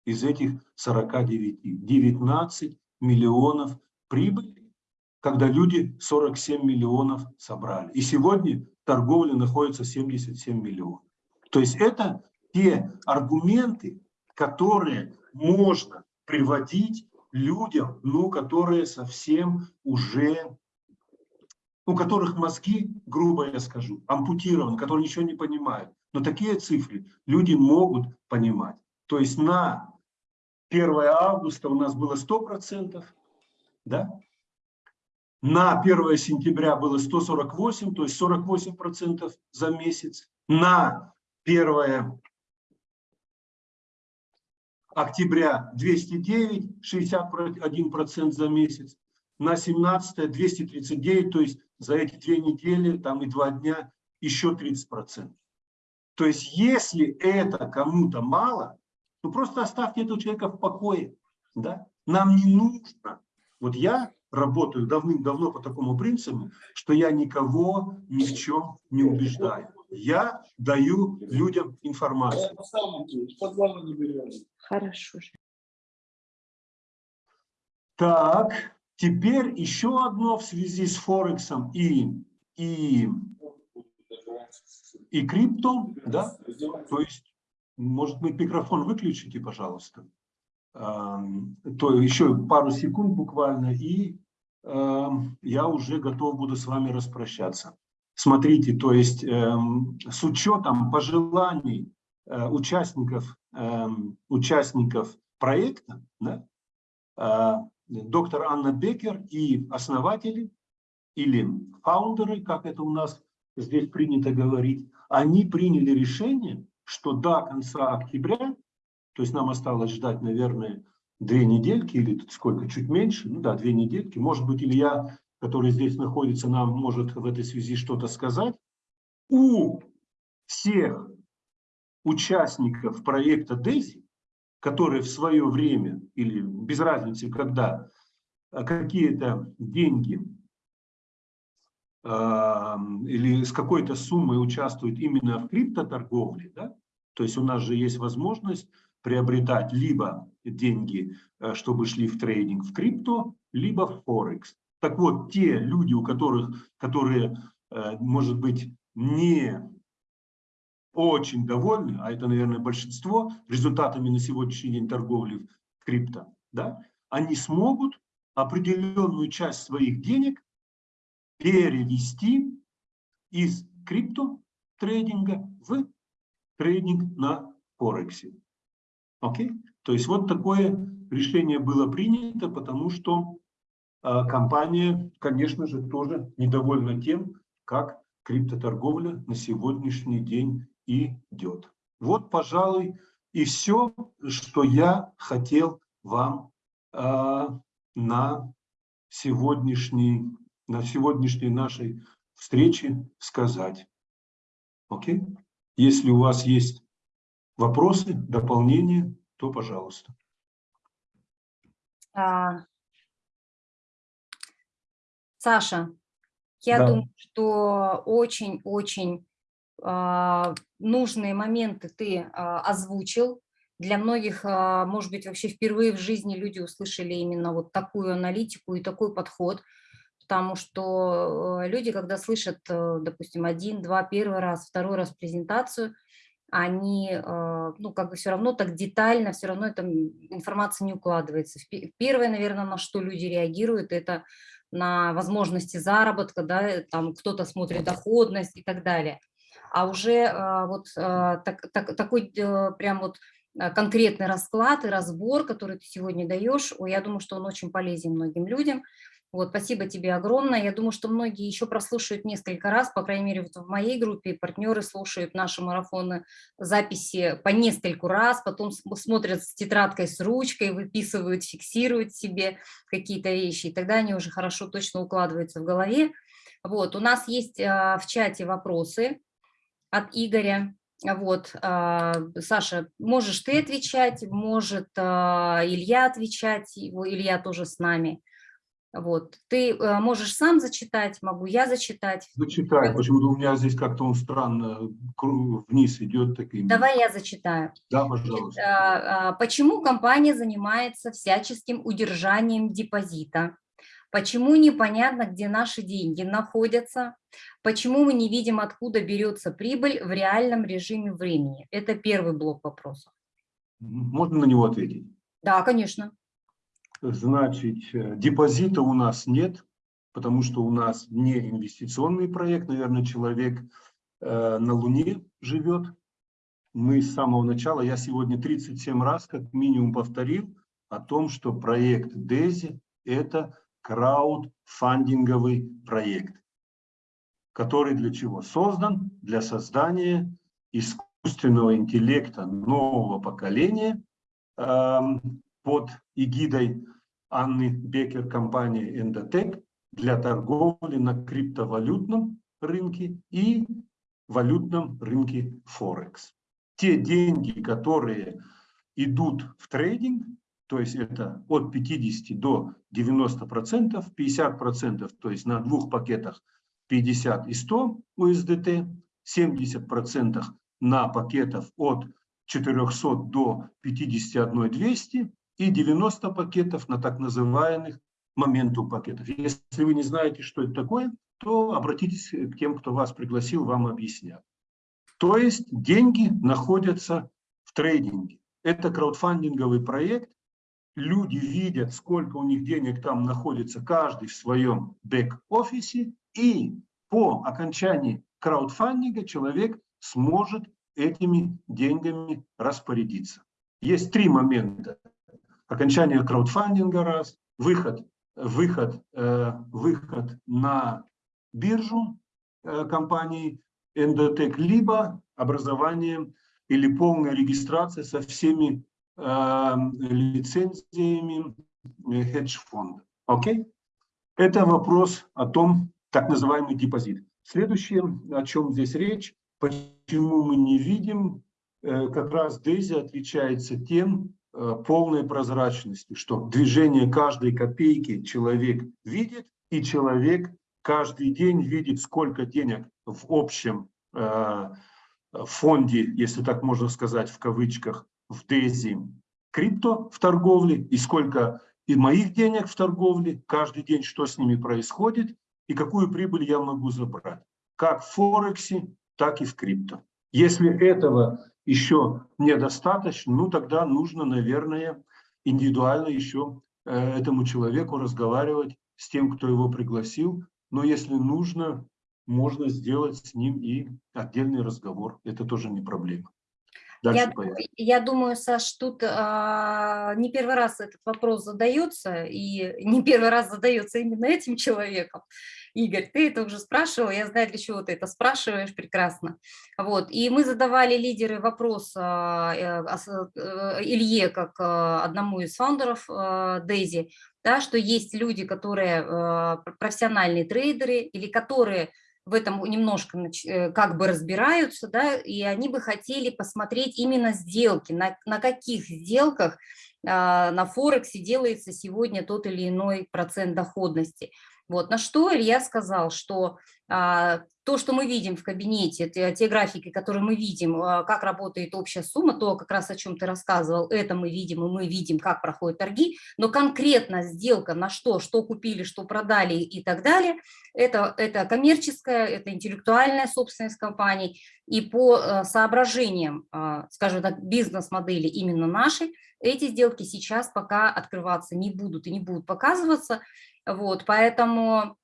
Из этих 49. 19 миллионов прибыли, когда люди 47 миллионов собрали. И сегодня торговля находится 77 миллионов. То есть это те аргументы, которые можно приводить людям, ну, которые совсем уже, у которых мозги, грубо я скажу, ампутированы, которые ничего не понимают. Но такие цифры люди могут понимать. То есть на 1 августа у нас было 100%, да? на 1 сентября было 148, то есть 48% за месяц. На 1 октября 209, 61% за месяц. На 17 239, то есть за эти две недели там и два дня еще 30%. То есть если это кому-то мало, то просто оставьте этого человека в покое. Да? Нам не нужно. Вот я работаю давным-давно по такому принципу, что я никого ни в чем не убеждаю. Я даю людям информацию. Хорошо. Так, теперь еще одно в связи с Форексом и, и, и крипто. Да? То есть, может быть, микрофон выключите, пожалуйста. То еще пару секунд буквально, и я уже готов буду с вами распрощаться. Смотрите, то есть э, с учетом пожеланий э, участников, э, участников проекта, да, э, доктор Анна Бекер и основатели или фаундеры, как это у нас здесь принято говорить, они приняли решение, что до конца октября, то есть нам осталось ждать, наверное, две недельки или сколько, чуть меньше, ну да, две недельки, может быть, или я который здесь находится, нам может в этой связи что-то сказать. У всех участников проекта DESI, которые в свое время или без разницы когда а, какие-то деньги э, или с какой-то суммой участвуют именно в криптоторговле, да? то есть у нас же есть возможность приобретать либо деньги, э, чтобы шли в трейдинг в крипто, либо в Форекс. Так вот, те люди, у которых, которые, э, может быть, не очень довольны, а это, наверное, большинство, результатами на сегодняшний день торговли в крипто, да, они смогут определенную часть своих денег перевести из крипто трейдинга в трейдинг на Форексе. Окей? То есть вот такое решение было принято, потому что компания, конечно же, тоже недовольна тем, как криптоторговля на сегодняшний день идет. Вот, пожалуй, и все, что я хотел вам э, на сегодняшней, на сегодняшней нашей встрече сказать. Окей? Если у вас есть вопросы, дополнения, то пожалуйста. А, Саша, я Да. думаю, что очень-очень а, нужные моменты ты а, озвучил. Для многих, а, может быть, вообще впервые в жизни люди услышали именно вот такую аналитику и такой подход, потому что э, люди, когда слышат, э, допустим, один, два, первый раз, второй раз презентацию, они, э, ну, как бы все равно так детально, все равно эта информация не укладывается. Первое, наверное, на что люди реагируют, это на возможности заработка, да, э, там кто-то смотрит доходность и так далее. А уже э, вот э, так- так- такой э, прям вот э, конкретный расклад и разбор, который ты сегодня даешь, я думаю, что он очень полезен многим людям. Вот, спасибо тебе огромное. Я думаю, что многие еще прослушают несколько раз, по крайней мере, вот в моей группе партнеры слушают наши марафоны, записи по нескольку раз, потом см- смотрят с тетрадкой, с ручкой, выписывают, фиксируют себе какие-то вещи, и тогда они уже хорошо точно укладываются в голове. Вот, у нас есть а, в чате вопросы от Игоря. Вот, а, Саша, можешь ты отвечать, может а, Илья отвечать, его- Илья тоже с нами. Вот, ты а, можешь сам зачитать, могу я зачитать. Зачитай, почему-то у меня здесь как-то он странно кру- вниз идет такими. Давай я зачитаю. Да, пожалуйста. А, а, Почему компания занимается всяческим удержанием депозита? Почему непонятно, где наши деньги находятся? Почему мы не видим, откуда берется прибыль в реальном режиме времени? Это первый блок вопросов. Можно на него ответить? Да, конечно. Значит, э, депозита у нас нет, потому что у нас не инвестиционный проект. Наверное, человек э, на Луне живет. Мы с самого начала, я сегодня 37 раз как минимум повторил о том, что проект DESI – это краудфандинговый проект, который для чего создан? Для создания искусственного интеллекта нового поколения эм, под эгидой Анны Бекер компании Endotech для торговли на криптовалютном рынке и валютном рынке Форекс. Те деньги, которые идут в трейдинг, то есть это от 50 до 90 процентов, 50 процентов, то есть на двух пакетах 50 и 100 USDT, 70 процентов на пакетах от 400 до 51 200 и 90 пакетов на так называемых моменту пакетов. Если вы не знаете, что это такое, то обратитесь к тем, кто вас пригласил, вам объяснят. То есть деньги находятся в трейдинге. Это краудфандинговый проект. Люди видят, сколько у них денег там находится, каждый в своем бэк-офисе. И по окончании краудфандинга человек сможет этими деньгами распорядиться. Есть три момента. Окончание краудфандинга раз, выход, выход, э, выход на биржу э, компании Endotech, либо образование или полная регистрация со всеми э, лицензиями хедж-фонда. Окей? Это вопрос о том, так называемый депозит. Следующее, о чем здесь речь, почему мы не видим, как раз Дейзи отличается тем, полной прозрачностью, что движение каждой копейки человек видит, и человек каждый день видит, сколько денег в общем э, фонде, если так можно сказать, в кавычках, в Дейзи крипто в торговле, и сколько и моих денег в торговле, каждый день, что с ними происходит, и какую прибыль я могу забрать. Как в Форексе, так и в крипто. Если этого еще недостаточно, ну тогда нужно, наверное, индивидуально еще э, этому человеку разговаривать с тем, кто его пригласил. Но если нужно, можно сделать с ним и отдельный разговор. Это тоже не проблема. Я, я думаю, Саш, тут а, не первый раз этот вопрос задается, и не первый раз задается именно этим человеком. Игорь, ты это уже спрашивал, я знаю, для чего ты это спрашиваешь, прекрасно. Вот. И мы задавали лидеры вопрос а, э, Илье, как а, одному из фаундеров Дейзи, да, что есть люди, которые профессиональные трейдеры или которые в этом немножко э, как бы разбираются, да, и они бы хотели посмотреть именно сделки, на, на каких сделках на Форексе делается сегодня тот или иной процент доходности. Вот, на что Илья сказал, что а, то, что мы видим в кабинете, те, те графики, которые мы видим, а, как работает общая сумма, то как раз о чем ты рассказывал, это мы видим, и мы видим, как проходят торги, но конкретно сделка на что, что купили, что продали и так далее, это, это коммерческая, это интеллектуальная собственность компаний, и по а, соображениям, а, скажем так, бизнес-модели именно нашей, эти сделки сейчас пока открываться не будут и не будут показываться, вот, поэтому,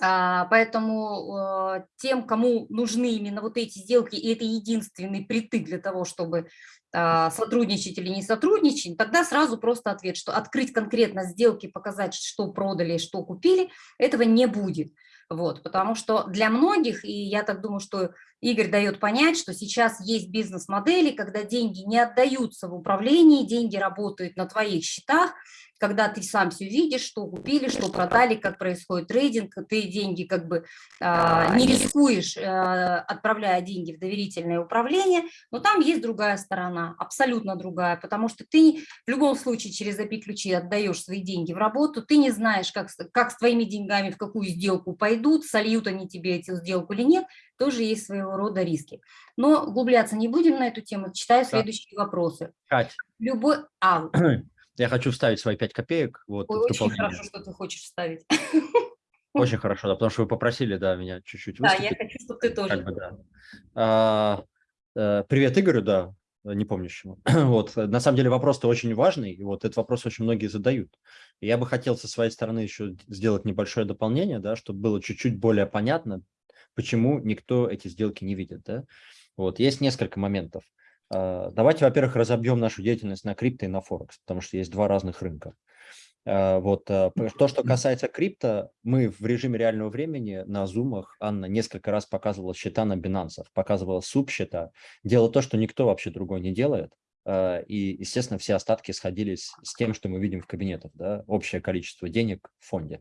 поэтому э, тем, кому нужны именно вот эти сделки, и это единственный притык для того, чтобы а, сотрудничать или не сотрудничать, тогда сразу просто ответ, что открыть конкретно сделки, показать, что продали, что купили, этого не будет. Вот, потому что для многих, и я так думаю, что Игорь дает понять, что сейчас есть бизнес-модели, когда деньги не отдаются в управлении, деньги работают на твоих счетах, когда ты сам все видишь, что купили, что продали, как происходит трейдинг, ты деньги как бы а, не рискуешь, а, отправляя деньги в доверительное управление, но там есть другая сторона, абсолютно другая, потому что ты в любом случае через API-ключи отдаешь свои деньги в работу, ты не знаешь, как, как с твоими деньгами в какую сделку пойдут, сольют они тебе эту сделку или нет, тоже есть своего рода риски. Но углубляться не будем на эту тему, читаю следующие вопросы. Кать. Любой... А, Я хочу вставить свои 5 копеек. Вот, Ой, очень хорошо, что ты хочешь вставить. Очень хорошо, да, потому что вы попросили, да, меня чуть-чуть Да, я хочу, чтобы ты тоже. Как бы, да. а, а, привет Игорю, да, не помнящему. вот, на самом деле вопрос-то очень важный, и вот этот вопрос очень многие задают. И я бы хотел со своей стороны еще сделать небольшое дополнение, да, чтобы было чуть-чуть более понятно, почему никто эти сделки не видит, да. Вот, есть несколько моментов. А, давайте, во-первых, разобьем нашу деятельность на крипто и на Форекс, потому что есть два разных рынка. А, вот а, то, что касается крипто, мы в режиме реального времени на зумах, Анна несколько раз показывала счета на Binance, показывала субсчета, делала то, что никто вообще другой не делает. И, естественно, все остатки сходились с тем, что мы видим в кабинетах, да, общее количество денег в фонде.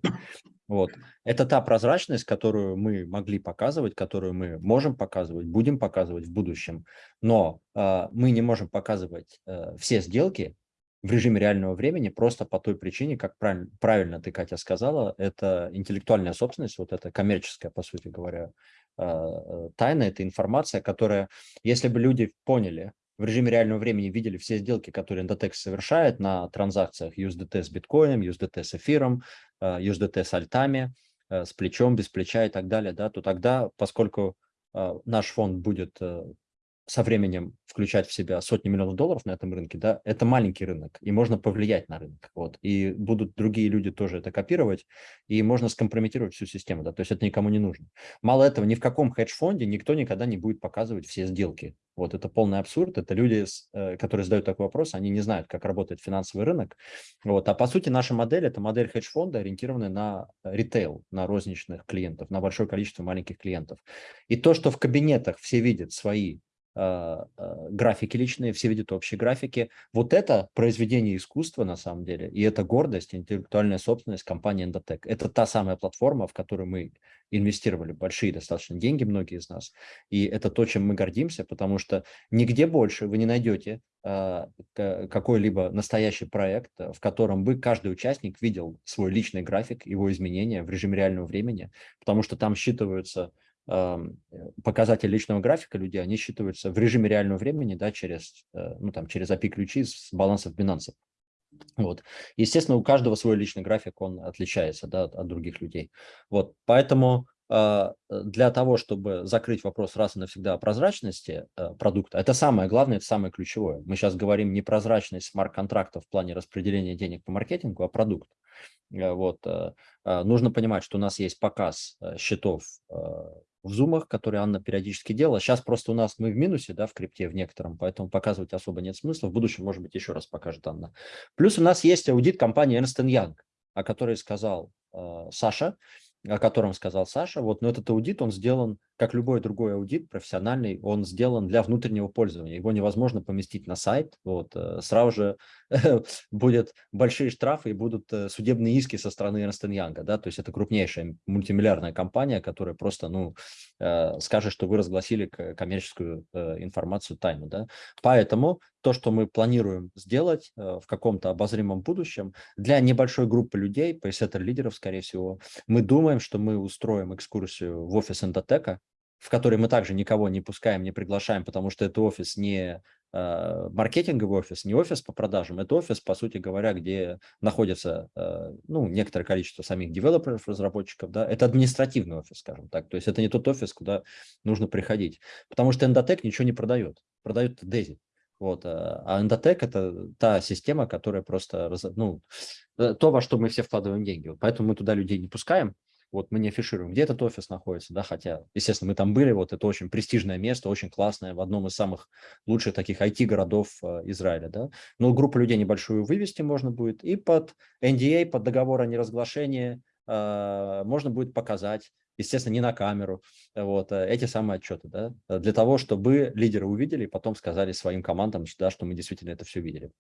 Вот. Это та прозрачность, которую мы могли показывать, которую мы можем показывать, будем показывать в будущем. Но э, мы не можем показывать э, все сделки в режиме реального времени просто по той причине, как правильно, правильно ты, Катя, сказала, это интеллектуальная собственность, вот это коммерческая, по сути говоря, э, тайна, это информация, которая, если бы люди поняли, в режиме реального времени видели все сделки, которые Endotex совершает на транзакциях USDT с биткоином, USDT с эфиром, USDT э, с альтами, э, с плечом, без плеча и так далее, да, то тогда, поскольку э, наш фонд будет со временем включать в себя сотни миллионов долларов на этом рынке, да, это маленький рынок, и можно повлиять на рынок, вот, и будут другие люди тоже это копировать, и можно скомпрометировать всю систему, да, то есть это никому не нужно. Мало этого, ни в каком хедж-фонде никто никогда не будет показывать все сделки, вот, это полный абсурд, это люди, э, которые задают такой вопрос, они не знают, как работает финансовый рынок, вот, а по сути наша модель, это модель хедж-фонда, ориентированная на ритейл, на розничных клиентов, на большое количество маленьких клиентов, и то, что в кабинетах все видят свои графики личные, все видят общие графики. Вот это произведение искусства на самом деле, и это гордость, интеллектуальная собственность компании Endotech. Это та самая платформа, в которую мы инвестировали большие достаточно деньги, многие из нас. И это то, чем мы гордимся, потому что нигде больше вы не найдете э, какой-либо настоящий проект, в котором бы каждый участник видел свой личный график, его изменения в режиме реального времени, потому что там считываются показатели личного графика людей, они считываются в режиме реального времени, да, через, э, ну, там, через API-ключи с балансов Binance. Вот. Естественно, у каждого свой личный график, он отличается да, от, других людей. Вот. Поэтому э, для того, чтобы закрыть вопрос раз и навсегда о прозрачности э, продукта, это самое главное, это самое ключевое. Мы сейчас говорим не прозрачность смарт-контракта в плане распределения денег по маркетингу, а продукт. Э, вот. Нужно понимать, что у нас есть показ счетов в зумах, которые Анна периодически делала. Сейчас просто у нас мы в минусе, да, в крипте в некотором, поэтому показывать особо нет смысла. В будущем, может быть, еще раз покажет Анна. Плюс у нас есть аудит компании Ernst Young, о которой сказал э, Саша о котором сказал Саша, вот, но этот аудит, он сделан, как любой другой аудит профессиональный, он сделан для внутреннего пользования. Его невозможно поместить на сайт, вот, э, сразу же будут большие штрафы и будут э, судебные иски со стороны Ernst Young, да, то есть это крупнейшая мультимиллиардная компания, которая просто, ну, скажет, что вы разгласили коммерческую информацию тайну, да. Поэтому то, что мы планируем сделать в каком-то обозримом будущем, для небольшой группы людей, пейсеттер-лидеров, скорее всего, мы думаем, что мы устроим экскурсию в офис Эндотека, в который мы также никого не пускаем, не приглашаем, потому что это офис не э, маркетинговый офис, не офис по продажам, это офис, по сути говоря, где находится э, ну, некоторое количество самих девелоперов, разработчиков, да, это административный офис, скажем так, то есть это не тот офис, куда нужно приходить, потому что Эндотек ничего не продает, продает Дези. Вот, а Endotech – это та система, которая просто, ну, э, то, во что мы все вкладываем деньги. Поэтому мы туда людей не пускаем, вот мы не афишируем, где этот офис находится, да, хотя, естественно, мы там были, вот это очень престижное место, очень классное, в одном из самых лучших таких IT-городов э, Израиля, да, но группу людей небольшую вывести можно будет, и под NDA, под договор о неразглашении э, можно будет показать, естественно, не на камеру, вот, э, эти самые отчеты, да, для того, чтобы лидеры увидели и потом сказали своим командам, да, что мы действительно это все видели.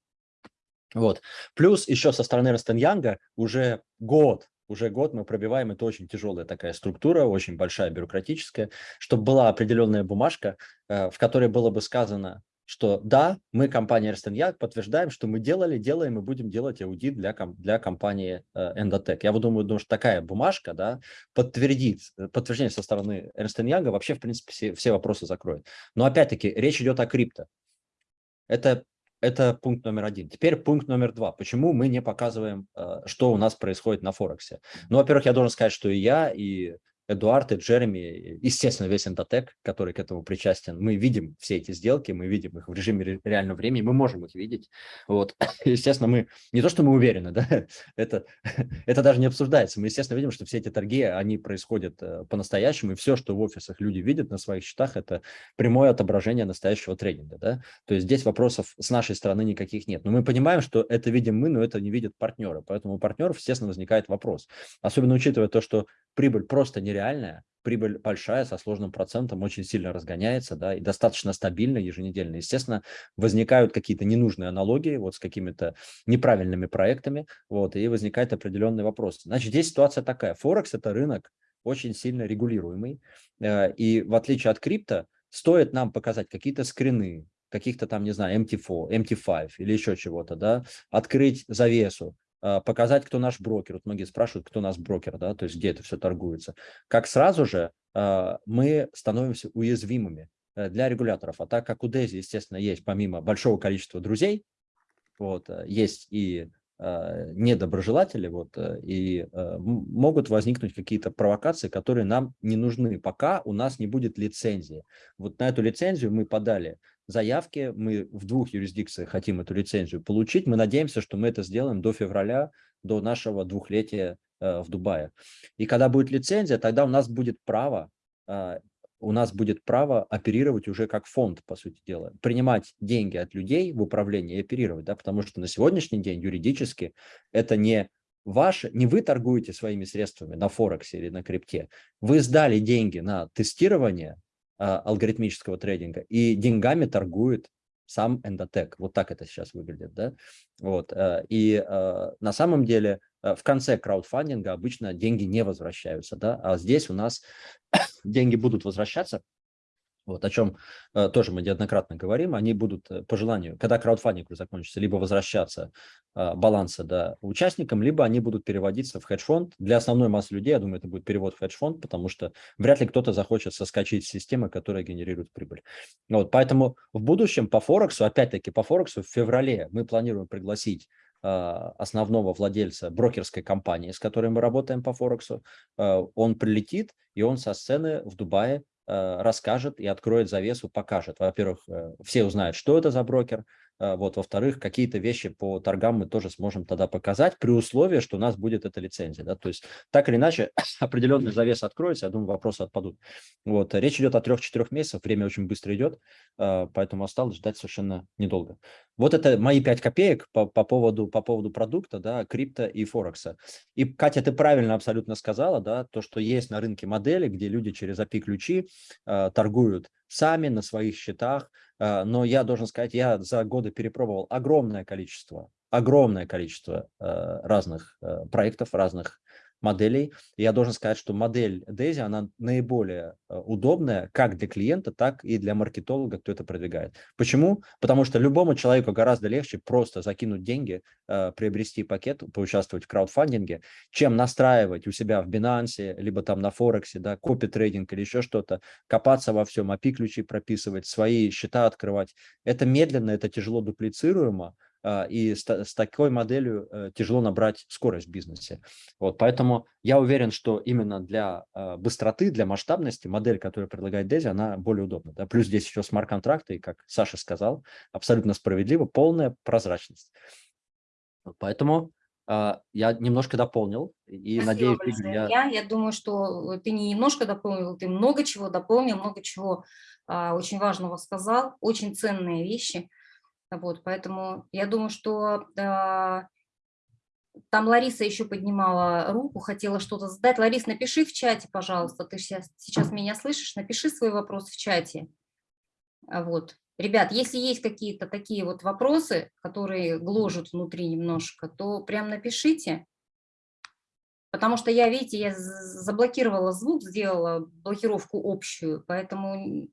Вот. Плюс еще со стороны Ростеньянга уже год уже год мы пробиваем, это очень тяжелая такая структура, очень большая бюрократическая, чтобы была определенная бумажка, э, в которой было бы сказано, что да, мы, компания Ernst Young, подтверждаем, что мы делали, делаем и будем делать аудит для, для компании э, Endotech. Я думаю, думаю, что такая бумажка да, подтвердит, э, подтверждение со стороны Ernst Young вообще, в принципе, все, все вопросы закроет. Но опять-таки, речь идет о крипто. Это это пункт номер один. Теперь пункт номер два. Почему мы не показываем, э, что у нас происходит на Форексе? Ну, во-первых, я должен сказать, что и я, и Эдуард и Джереми, естественно, весь Эндотек, который к этому причастен, мы видим все эти сделки, мы видим их в режиме реального времени, мы можем их видеть. Вот. Естественно, мы не то, что мы уверены, да, это, это даже не обсуждается. Мы, естественно, видим, что все эти торги, они происходят э, по-настоящему, и все, что в офисах люди видят на своих счетах, это прямое отображение настоящего трейдинга. Да? То есть здесь вопросов с нашей стороны никаких нет. Но мы понимаем, что это видим мы, но это не видят партнеры. Поэтому у партнеров, естественно, возникает вопрос. Особенно учитывая то, что прибыль просто нереальная, прибыль большая, со сложным процентом, очень сильно разгоняется, да, и достаточно стабильно еженедельно. Естественно, возникают какие-то ненужные аналогии вот с какими-то неправильными проектами, вот, и возникает определенный вопрос. Значит, здесь ситуация такая. Форекс – это рынок очень сильно регулируемый, э, и в отличие от крипто, стоит нам показать какие-то скрины, каких-то там, не знаю, MT4, MT5 или еще чего-то, да, открыть завесу, показать, кто наш брокер. Вот многие спрашивают, кто наш брокер, да, то есть где это все торгуется. Как сразу же а, мы становимся уязвимыми э, для регуляторов. А так как у Дези, естественно, есть помимо большого количества друзей, вот, э, есть и недоброжелатели, вот, и могут возникнуть какие-то провокации, которые нам не нужны, пока у нас не будет лицензии. Вот на эту лицензию мы подали заявки. Мы в двух юрисдикциях хотим эту лицензию получить. Мы надеемся, что мы это сделаем до февраля, до нашего двухлетия э, в Дубае. И когда будет лицензия, тогда у нас будет право, э, у нас будет право оперировать уже как фонд, по сути дела, принимать деньги от людей в управление и оперировать, да, потому что на сегодняшний день юридически это не ваше, не вы торгуете своими средствами на Форексе или на крипте, вы сдали деньги на тестирование, а, алгоритмического трейдинга, и деньгами торгует сам эндотек. Вот так это сейчас выглядит. Да? Вот. Э, и э, на самом деле э, в конце краудфандинга обычно деньги не возвращаются, да? а здесь у нас деньги будут возвращаться вот о чем э, тоже мы неоднократно говорим, они будут э, по желанию, когда краудфандинг закончится, либо возвращаться э, баланса да, участникам, либо они будут переводиться в хедж-фонд. Для основной массы людей, я думаю, это будет перевод в хедж-фонд, потому что вряд ли кто-то захочет соскочить с системы, которая генерирует прибыль. Вот, поэтому в будущем по Форексу, опять-таки по Форексу в феврале мы планируем пригласить основного владельца брокерской компании, с которой мы работаем по Форексу, он прилетит, и он со сцены в Дубае расскажет и откроет завесу, покажет. Во-первых, все узнают, что это за брокер, вот, во-вторых, какие-то вещи по торгам мы тоже сможем тогда показать при условии, что у нас будет эта лицензия. Да? То есть так или иначе определенный завес откроется, я думаю, вопросы отпадут. Вот, речь идет о 3-4 месяцах, время очень быстро идет, а, поэтому осталось ждать совершенно недолго. Вот это мои 5 копеек по, по, поводу, по поводу продукта, да, крипто и Форекса. И, Катя, ты правильно абсолютно сказала, да, то, что есть на рынке модели, где люди через API-ключи э, торгуют сами на своих счетах, а, но я должен сказать, я за годы перепробовал огромное количество, огромное количество э, разных э, проектов, разных моделей. я должен сказать, что модель DAISY, она наиболее э, удобная как для клиента, так и для маркетолога, кто это продвигает. Почему? Потому что любому человеку гораздо легче просто закинуть деньги, э, приобрести пакет, поучаствовать в краудфандинге, чем настраивать у себя в Binance, либо там на Форексе, да, копи-трейдинг или еще что-то, копаться во всем, API-ключи прописывать, свои счета открывать. Это медленно, это тяжело дуплицируемо, и с, с такой моделью э, тяжело набрать скорость в бизнесе. Вот, поэтому я уверен, что именно для а, быстроты, для масштабности модель, которую предлагает Дези, она более удобна. Да? Плюс здесь еще смарт-контракты, и, как Саша сказал, абсолютно справедливо, полная прозрачность. Поэтому а, я немножко дополнил и Спасибо надеюсь, Игорь, я... я... думаю, что ты не немножко дополнил, ты много чего дополнил, много чего а, очень важного сказал, очень ценные вещи. Вот, поэтому я думаю, что э, там Лариса еще поднимала руку, хотела что-то задать. Ларис, напиши в чате, пожалуйста, ты сейчас, сейчас меня слышишь, напиши свой вопрос в чате. А вот. Ребят, если есть какие-то такие вот вопросы, которые гложут внутри немножко, то прям напишите. Потому что я, видите, я заблокировала звук, сделала блокировку общую, поэтому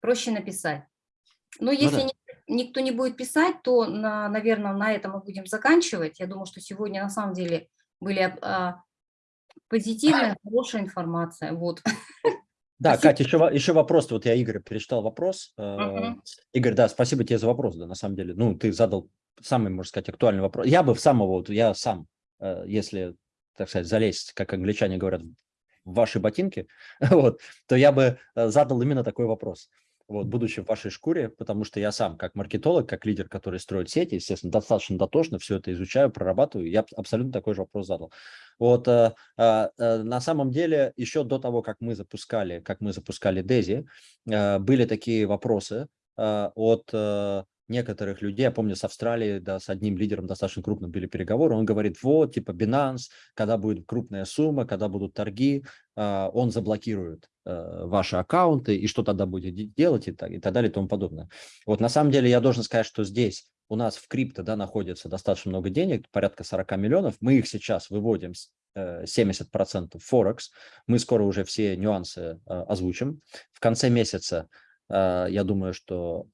проще написать. Ну если ну, да никто не будет писать, то, на, наверное, на этом мы будем заканчивать. Я думаю, что сегодня на самом деле были а, позитивная, хорошая информация. Вот. Да, спасибо. Катя, еще, еще вопрос. Вот я Игорь перечитал вопрос. Uh-huh. Игорь, да, спасибо тебе за вопрос, да, на самом деле. Ну, ты задал самый, можно сказать, актуальный вопрос. Я бы в самого, вот я сам, э, если, так сказать, залезть, как англичане говорят, в ваши ботинки, вот, то я бы э, задал именно такой вопрос вот, будучи в вашей шкуре, потому что я сам, как маркетолог, как лидер, который строит сети, естественно, достаточно дотошно все это изучаю, прорабатываю, я абсолютно такой же вопрос задал. Вот э, э, э, на самом деле, еще до того, как мы запускали, как мы запускали Дези, э, были такие вопросы э, от э, некоторых людей, я помню, с Австралии, да, с одним лидером достаточно крупным были переговоры, он говорит, вот, типа, Binance, когда будет крупная сумма, когда будут торги, а, он заблокирует. э, ваши аккаунты, и что тогда будет делать, и так, и так далее, и тому подобное. Вот на самом деле я должен сказать, что здесь у нас в крипто, да, находится достаточно много денег, порядка 40 миллионов, мы их сейчас выводим 70% Форекс, мы скоро уже все нюансы э, озвучим. В конце месяца, э, я думаю, что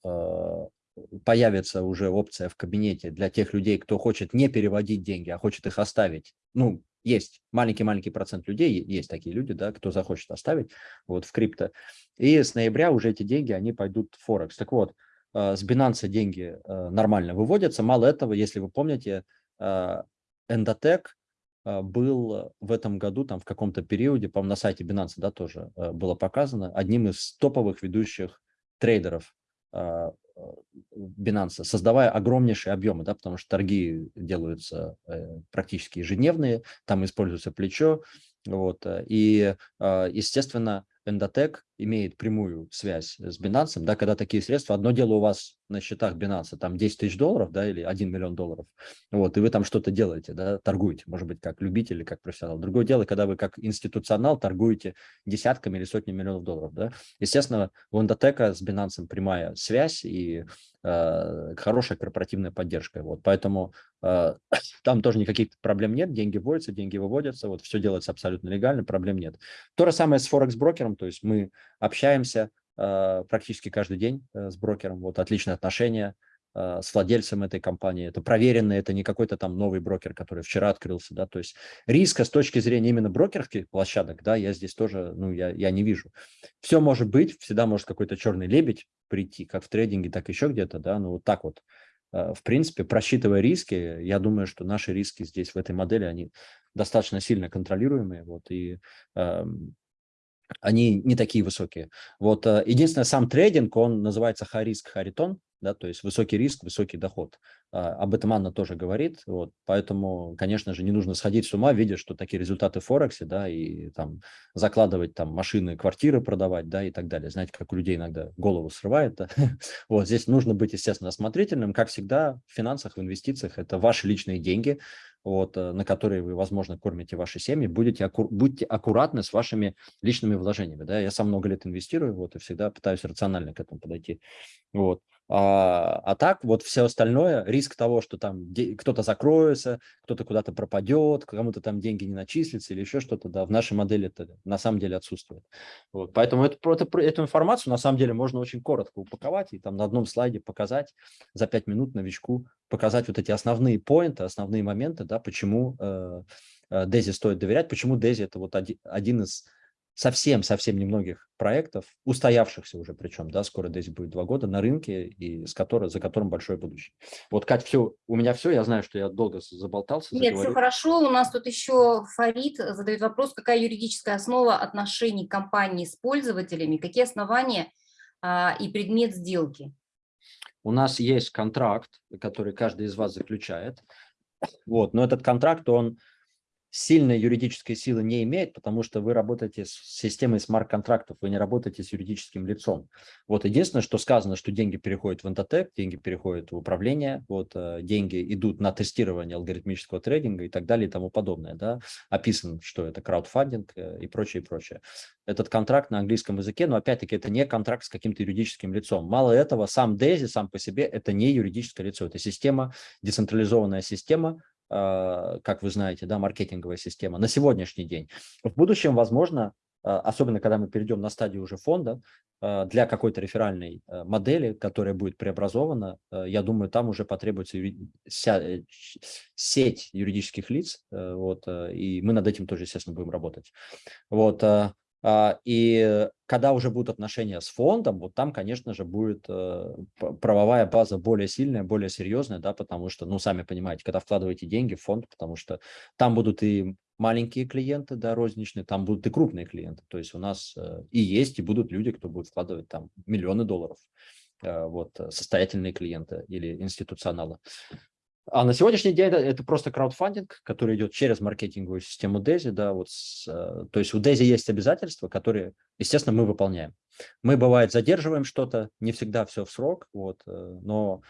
появится уже опция в кабинете для тех людей, кто хочет не переводить деньги, а хочет их оставить. Ну, есть маленький-маленький процент людей, есть такие люди, да, кто захочет оставить вот в крипто. И с ноября уже эти деньги, они пойдут в Форекс. Так вот, э, с Binance деньги э, нормально выводятся. Мало этого, если вы помните, э, Endotech был в этом году, там в каком-то периоде, по-моему, на сайте Binance, да, тоже было показано, одним из топовых ведущих трейдеров Binance, создавая огромнейшие объемы, да, потому что торги делаются э, практически ежедневные, там используется плечо, вот, э, и, э, естественно, Endotech имеет прямую связь с Binance, да, когда такие средства, одно дело у вас на счетах Binance, там 10 тысяч долларов, да, или 1 миллион долларов, вот, и вы там что-то делаете, да, торгуете, может быть, как любитель или как профессионал. Другое дело, когда вы как институционал торгуете десятками или сотнями миллионов долларов, да. Естественно, у Endotech с Binance прямая связь и э, хорошая корпоративная поддержка, вот, поэтому э, там тоже никаких проблем нет, деньги вводятся, деньги выводятся, вот, все делается абсолютно легально, проблем нет. То же самое с Форекс-брокером, то есть мы общаемся э, практически каждый день э, с брокером, вот отличные отношения э, с владельцем этой компании, это проверенный, это не какой-то там новый брокер, который вчера открылся, да, то есть риска с точки зрения именно брокерских площадок, да, я здесь тоже, ну, я, я не вижу. Все может быть, всегда может какой-то черный лебедь прийти, как в трейдинге, так еще где-то, да, ну, вот так вот. В принципе, просчитывая риски, я думаю, что наши риски здесь в этой модели, они достаточно сильно контролируемые, вот, и эм, они не такие высокие. Вот э, единственное, сам трейдинг, он называется high risk, high return, да, то есть высокий риск, высокий доход. А, об этом Анна тоже говорит, вот, поэтому, конечно же, не нужно сходить с ума, видя, что такие результаты в Форексе, да, и там закладывать там машины, квартиры продавать, да, и так далее. Знаете, как у людей иногда голову срывает, да? вот, здесь нужно быть, естественно, осмотрительным, как всегда в финансах, в инвестициях, это ваши личные деньги, вот, э, на которые вы, возможно, кормите ваши семьи, будете, будьте аккуратны с вашими личными вложениями. Да? Я сам много лет инвестирую вот, и всегда пытаюсь рационально к этому подойти. Вот. А, а так вот все остальное, риск того, что там кто-то закроется, кто-то куда-то пропадет, кому-то там деньги не начислятся или еще что-то, да, в нашей модели это на самом деле отсутствует. Вот, поэтому это, это, эту информацию на самом деле можно очень коротко упаковать и там на одном слайде показать за 5 минут новичку, показать вот эти основные поинты, основные моменты, да, почему э, э, Дези стоит доверять, почему Дези это вот один из совсем-совсем немногих проектов, устоявшихся уже причем, да, скоро здесь будет два года на рынке, и с которой, за которым большое будущее. Вот, Кать, все, у меня все, я знаю, что я долго заболтался. Нет, заговорил. все хорошо, у нас тут еще Фарид задает вопрос, какая юридическая основа отношений компании с пользователями, какие основания а, и предмет сделки? У нас есть контракт, который каждый из вас заключает, вот, но этот контракт, он сильной юридической силы не имеет, потому что вы работаете с системой смарт-контрактов, вы не работаете с юридическим лицом. Вот единственное, что сказано, что деньги переходят в Entotech, деньги переходят в управление, вот э, деньги идут на тестирование алгоритмического трейдинга и так далее и тому подобное. Да? Описано, что это краудфандинг э, и прочее, и прочее. Этот контракт на английском языке, но опять-таки это не контракт с каким-то юридическим лицом. Мало этого, сам DAISY сам по себе это не юридическое лицо, это система, децентрализованная система, как вы знаете, да, маркетинговая система на сегодняшний день. В будущем, возможно, а, особенно когда мы перейдем на стадию уже фонда, а, для какой-то реферальной модели, которая будет преобразована, я думаю, там уже потребуется э, сеть юридических лиц, э, вот, и мы над этим тоже, естественно, будем работать. Вот, а, и когда уже будут отношения с фондом, вот там, конечно же, будет э, правовая база более сильная, более серьезная, да, потому что, ну, сами понимаете, когда вкладываете деньги в фонд, потому что там будут и маленькие клиенты, да, розничные, там будут и крупные клиенты. То есть у нас э, и есть, и будут люди, кто будет вкладывать там миллионы долларов э, вот, состоятельные клиенты или институционалы. А на сегодняшний день это, это просто краудфандинг, который идет через маркетинговую систему DESI. Да, вот с, э, то есть у DESI есть обязательства, которые, естественно, мы выполняем. Мы, бывает, задерживаем что-то, не всегда все в срок, вот, э, но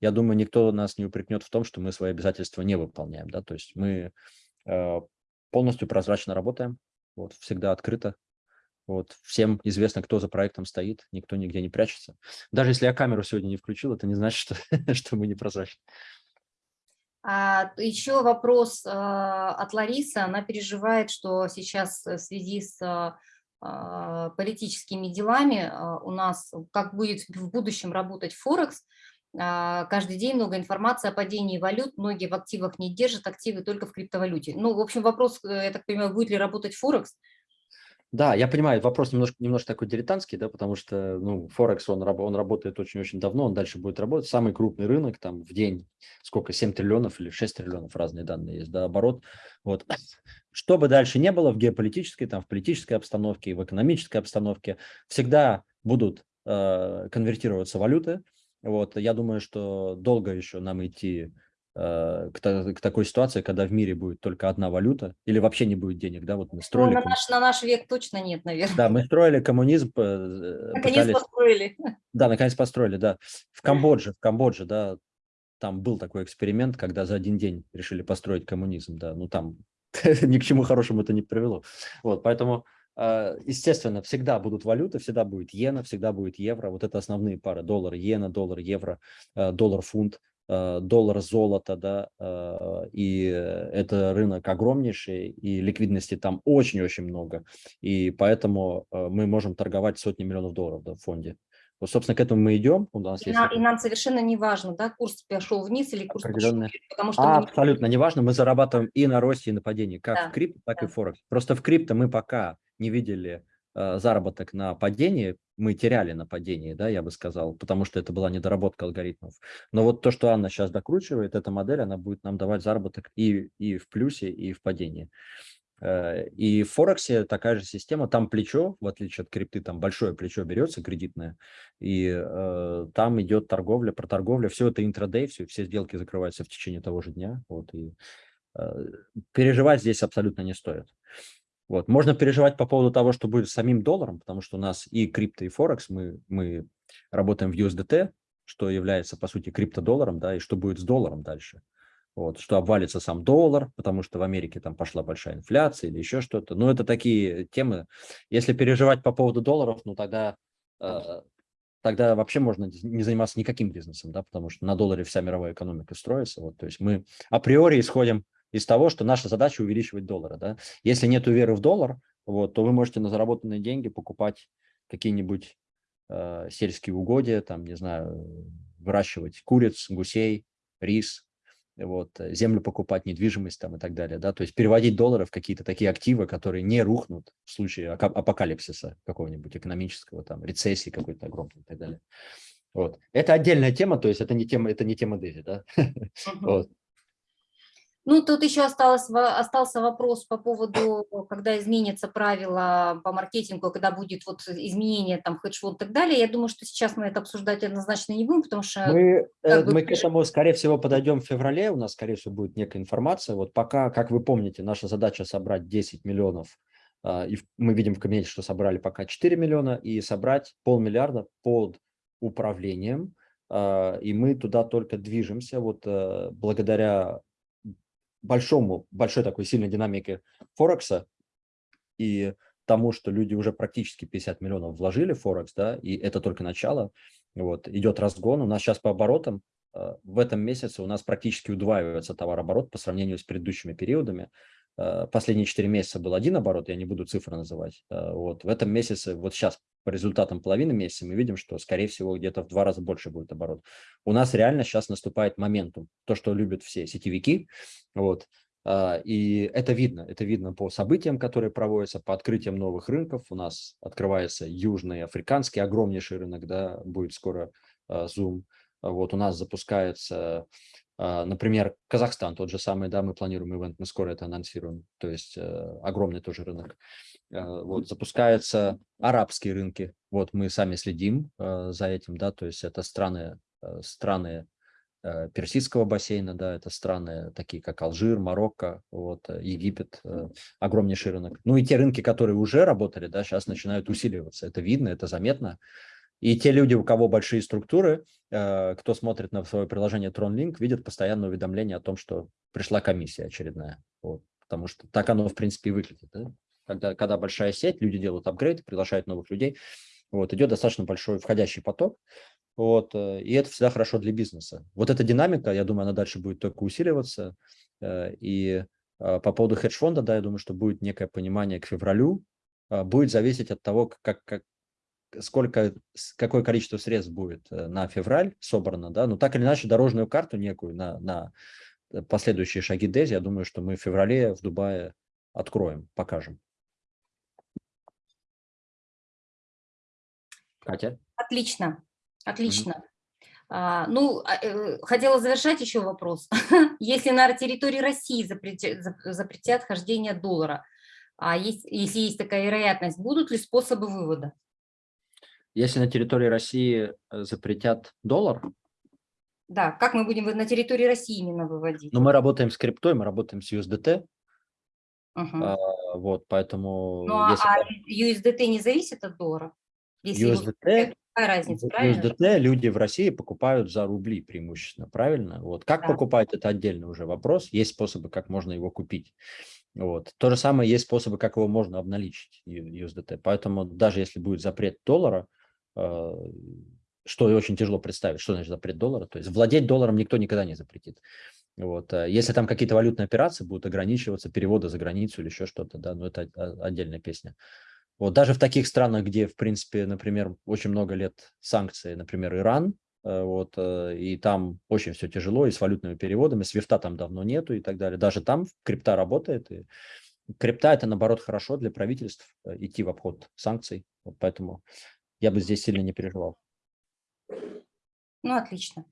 я думаю, никто нас не упрекнет в том, что мы свои обязательства не выполняем. Да? То есть мы э, полностью прозрачно работаем, вот, всегда открыто. Вот, всем известно, кто за проектом стоит, никто нигде не прячется. Даже если я камеру сегодня не включил, это не значит, что, что мы не прозрачны. А, еще вопрос а, от Ларисы. Она переживает, что сейчас в связи с а, политическими делами у нас, как будет в будущем работать Форекс, каждый день много информации о падении валют, многие в активах не держат, активы только в криптовалюте. Ну, в общем, вопрос, э, я так понимаю, будет ли работать Форекс, да, я понимаю, вопрос немножко, немножко такой дилетантский, да, потому что, ну, Форекс, он, он работает очень-очень давно, он дальше будет работать. Самый крупный рынок, там, в день, сколько, 7 триллионов или 6 триллионов, разные данные есть, да, оборот. Вот. Что бы дальше не было в геополитической, там, в политической обстановке, в экономической обстановке, всегда будут э, конвертироваться валюты. Вот, я думаю, что долго еще нам идти к, к такой ситуации, когда в мире будет только одна валюта или вообще не будет денег, да, вот мы строили... Ну, на, наш, на наш век точно нет, наверное. Да, мы строили коммунизм. Э, наконец пытались... построили. Да, наконец построили, да. В Камбодже, в Камбодже, да, там был такой эксперимент, когда за один день решили построить коммунизм, да, ну там ни к чему хорошему это не привело. Вот, поэтому, э, естественно, всегда будут валюты, всегда будет иена, всегда будет евро, вот это основные пары, доллар, иена, доллар, евро, доллар, фунт, Э, доллар золото, да, э, и это рынок огромнейший, и ликвидности там очень-очень много, и поэтому э, мы можем торговать сотни миллионов долларов да, в фонде. Вот, собственно, к этому мы идем. У нас и, есть... нам, и нам совершенно не важно, да, курс пошел вниз или курс пошел вверх, потому что... А, мы... Абсолютно не важно, мы зарабатываем и на росте, и на падении, как да, в крипто, так да. и в Форекс. Просто в крипто мы пока не видели э, заработок на падении, мы теряли на падении, да, я бы сказал, потому что это была недоработка алгоритмов. Но вот то, что Анна сейчас докручивает, эта модель, она будет нам давать заработок и, и в плюсе, и в падении. Э, и в Форексе такая же система, там плечо, в отличие от крипты, там большое плечо берется кредитное, и э, там идет торговля, проторговля, все это интрадей, все, все сделки закрываются в течение того же дня, вот, и э, переживать здесь абсолютно не стоит. Вот. Можно переживать по поводу того, что будет с самим долларом, потому что у нас и крипто, и Форекс, мы, мы работаем в USDT, что является, по сути, криптодолларом, да, и что будет с долларом дальше вот, что обвалится сам доллар, потому что в Америке там пошла большая инфляция или еще что-то. Ну, это такие темы. Если переживать по поводу долларов, ну, тогда, э, тогда вообще можно не заниматься никаким бизнесом, да, потому что на долларе вся мировая экономика строится. Вот, то есть мы априори исходим из того, что наша задача увеличивать доллары. Да. Если нет веры в доллар, вот, то вы можете на заработанные деньги покупать какие-нибудь э, сельские угодья, там, не знаю, выращивать куриц, гусей, рис, вот, э, землю покупать, недвижимость там и так далее, да, то есть переводить доллары в какие-то такие активы, которые не рухнут в случае апокалипсиса какого-нибудь экономического, там, рецессии какой-то огромной и так далее. Вот. Это отдельная тема, то есть это не тема, это не тема Дези, да. вот. Ну, тут еще осталось, остался вопрос по поводу, когда изменятся правила по маркетингу, когда будет вот изменение там хедж-фонд и так далее. Я думаю, что сейчас мы это обсуждать однозначно не будем, потому что... Мы, э, бы... мы к этому, скорее всего, подойдем в феврале, у нас, скорее всего, будет некая информация. Вот пока, как вы помните, наша задача собрать 10 миллионов, а, и мы видим в кабинете, что собрали пока 4 миллиона, и собрать полмиллиарда под управлением, а, и мы туда только движемся, вот э, благодаря большому, большой такой сильной динамике Форекса и тому, что люди уже практически 50 миллионов вложили в Форекс, да, и это только начало, вот, идет разгон. У нас сейчас по оборотам э, в этом месяце у нас практически удваивается товарооборот по сравнению с предыдущими периодами. Э, последние 4 месяца был один оборот, я не буду цифры называть. Э, вот, в этом месяце, вот сейчас по результатам половины месяца мы видим, что, скорее всего, где-то в два раза больше будет оборот. У нас реально сейчас наступает моментум, то, что любят все сетевики, вот, а, и это видно, это видно по событиям, которые проводятся, по открытиям новых рынков. У нас открывается южный африканский, огромнейший рынок, да, будет скоро а, Zoom. Вот у нас запускается, например, Казахстан, тот же самый, да, мы планируем ивент, мы скоро это анонсируем, то есть э, огромный тоже рынок. Вот запускаются арабские рынки, вот мы сами следим за этим, да, то есть это страны, э, страны Э, Персидского бассейна, да, это страны такие, как Алжир, Марокко, вот, э, Египет, э, огромнейший рынок. Ну и те рынки, которые уже работали, да, сейчас начинают усиливаться. Это видно, это заметно. И те люди, у кого большие структуры, кто смотрит на свое приложение TronLink, видят постоянное уведомление о том, что пришла комиссия очередная. Вот, потому что так оно, в принципе, и выглядит. Да? Когда, когда большая сеть, люди делают апгрейд, приглашают новых людей, вот, идет достаточно большой входящий поток, вот, э, и это всегда хорошо для бизнеса. Вот эта динамика, я думаю, она дальше будет только усиливаться. Э, и по поводу хедж-фонда, да, я думаю, что будет некое понимание к февралю. Будет зависеть от того, как, как, сколько, какое количество средств будет э, на февраль собрано, да, но так или иначе дорожную карту некую на, на последующие шаги DESI, я думаю, что мы в феврале в Дубае откроем, покажем. Катя? Отлично. Отлично. А, ну, а, э, хотела завершать еще вопрос. Если на территории России запретят, запретят хождение доллара, а есть, если есть такая вероятность, будут ли способы вывода? Если на территории России э, запретят доллар? Да, как мы будем на территории России именно выводить? Ну, мы работаем с криптой, мы работаем с USDT. Угу. А, вот, поэтому... Ну, если... а USDT не зависит от доллара? Если USDT, Какая разница, правильно? USDT люди в России покупают за рубли преимущественно, правильно? Вот как да. покупать, это отдельный уже вопрос. Есть способы, как можно его купить. Вот. То же самое есть способы, как его можно обналичить, USDT. Поэтому даже если будет запрет доллара, э, что очень тяжело представить, что значит запрет доллара, то есть владеть долларом никто никогда не запретит. Вот. Э, если там какие-то валютные операции будут ограничиваться, переводы за границу или еще что-то, да, но это отдельная песня. Вот даже в таких странах, где, в принципе, например, очень много лет санкций, например, Иран, э, вот, э, и там очень все тяжело, и с валютными переводами, свифта там давно нету и так далее. Даже там крипта работает, и крипта – это, наоборот, хорошо для правительств э, идти в обход санкций, вот поэтому я бы здесь сильно не переживал. Ну, отлично.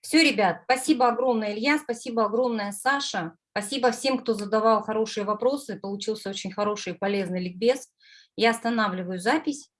Все, ребят, спасибо огромное, Илья, спасибо огромное, Саша. Спасибо всем, кто задавал хорошие вопросы. Получился очень хороший и полезный ликбез. Я останавливаю запись.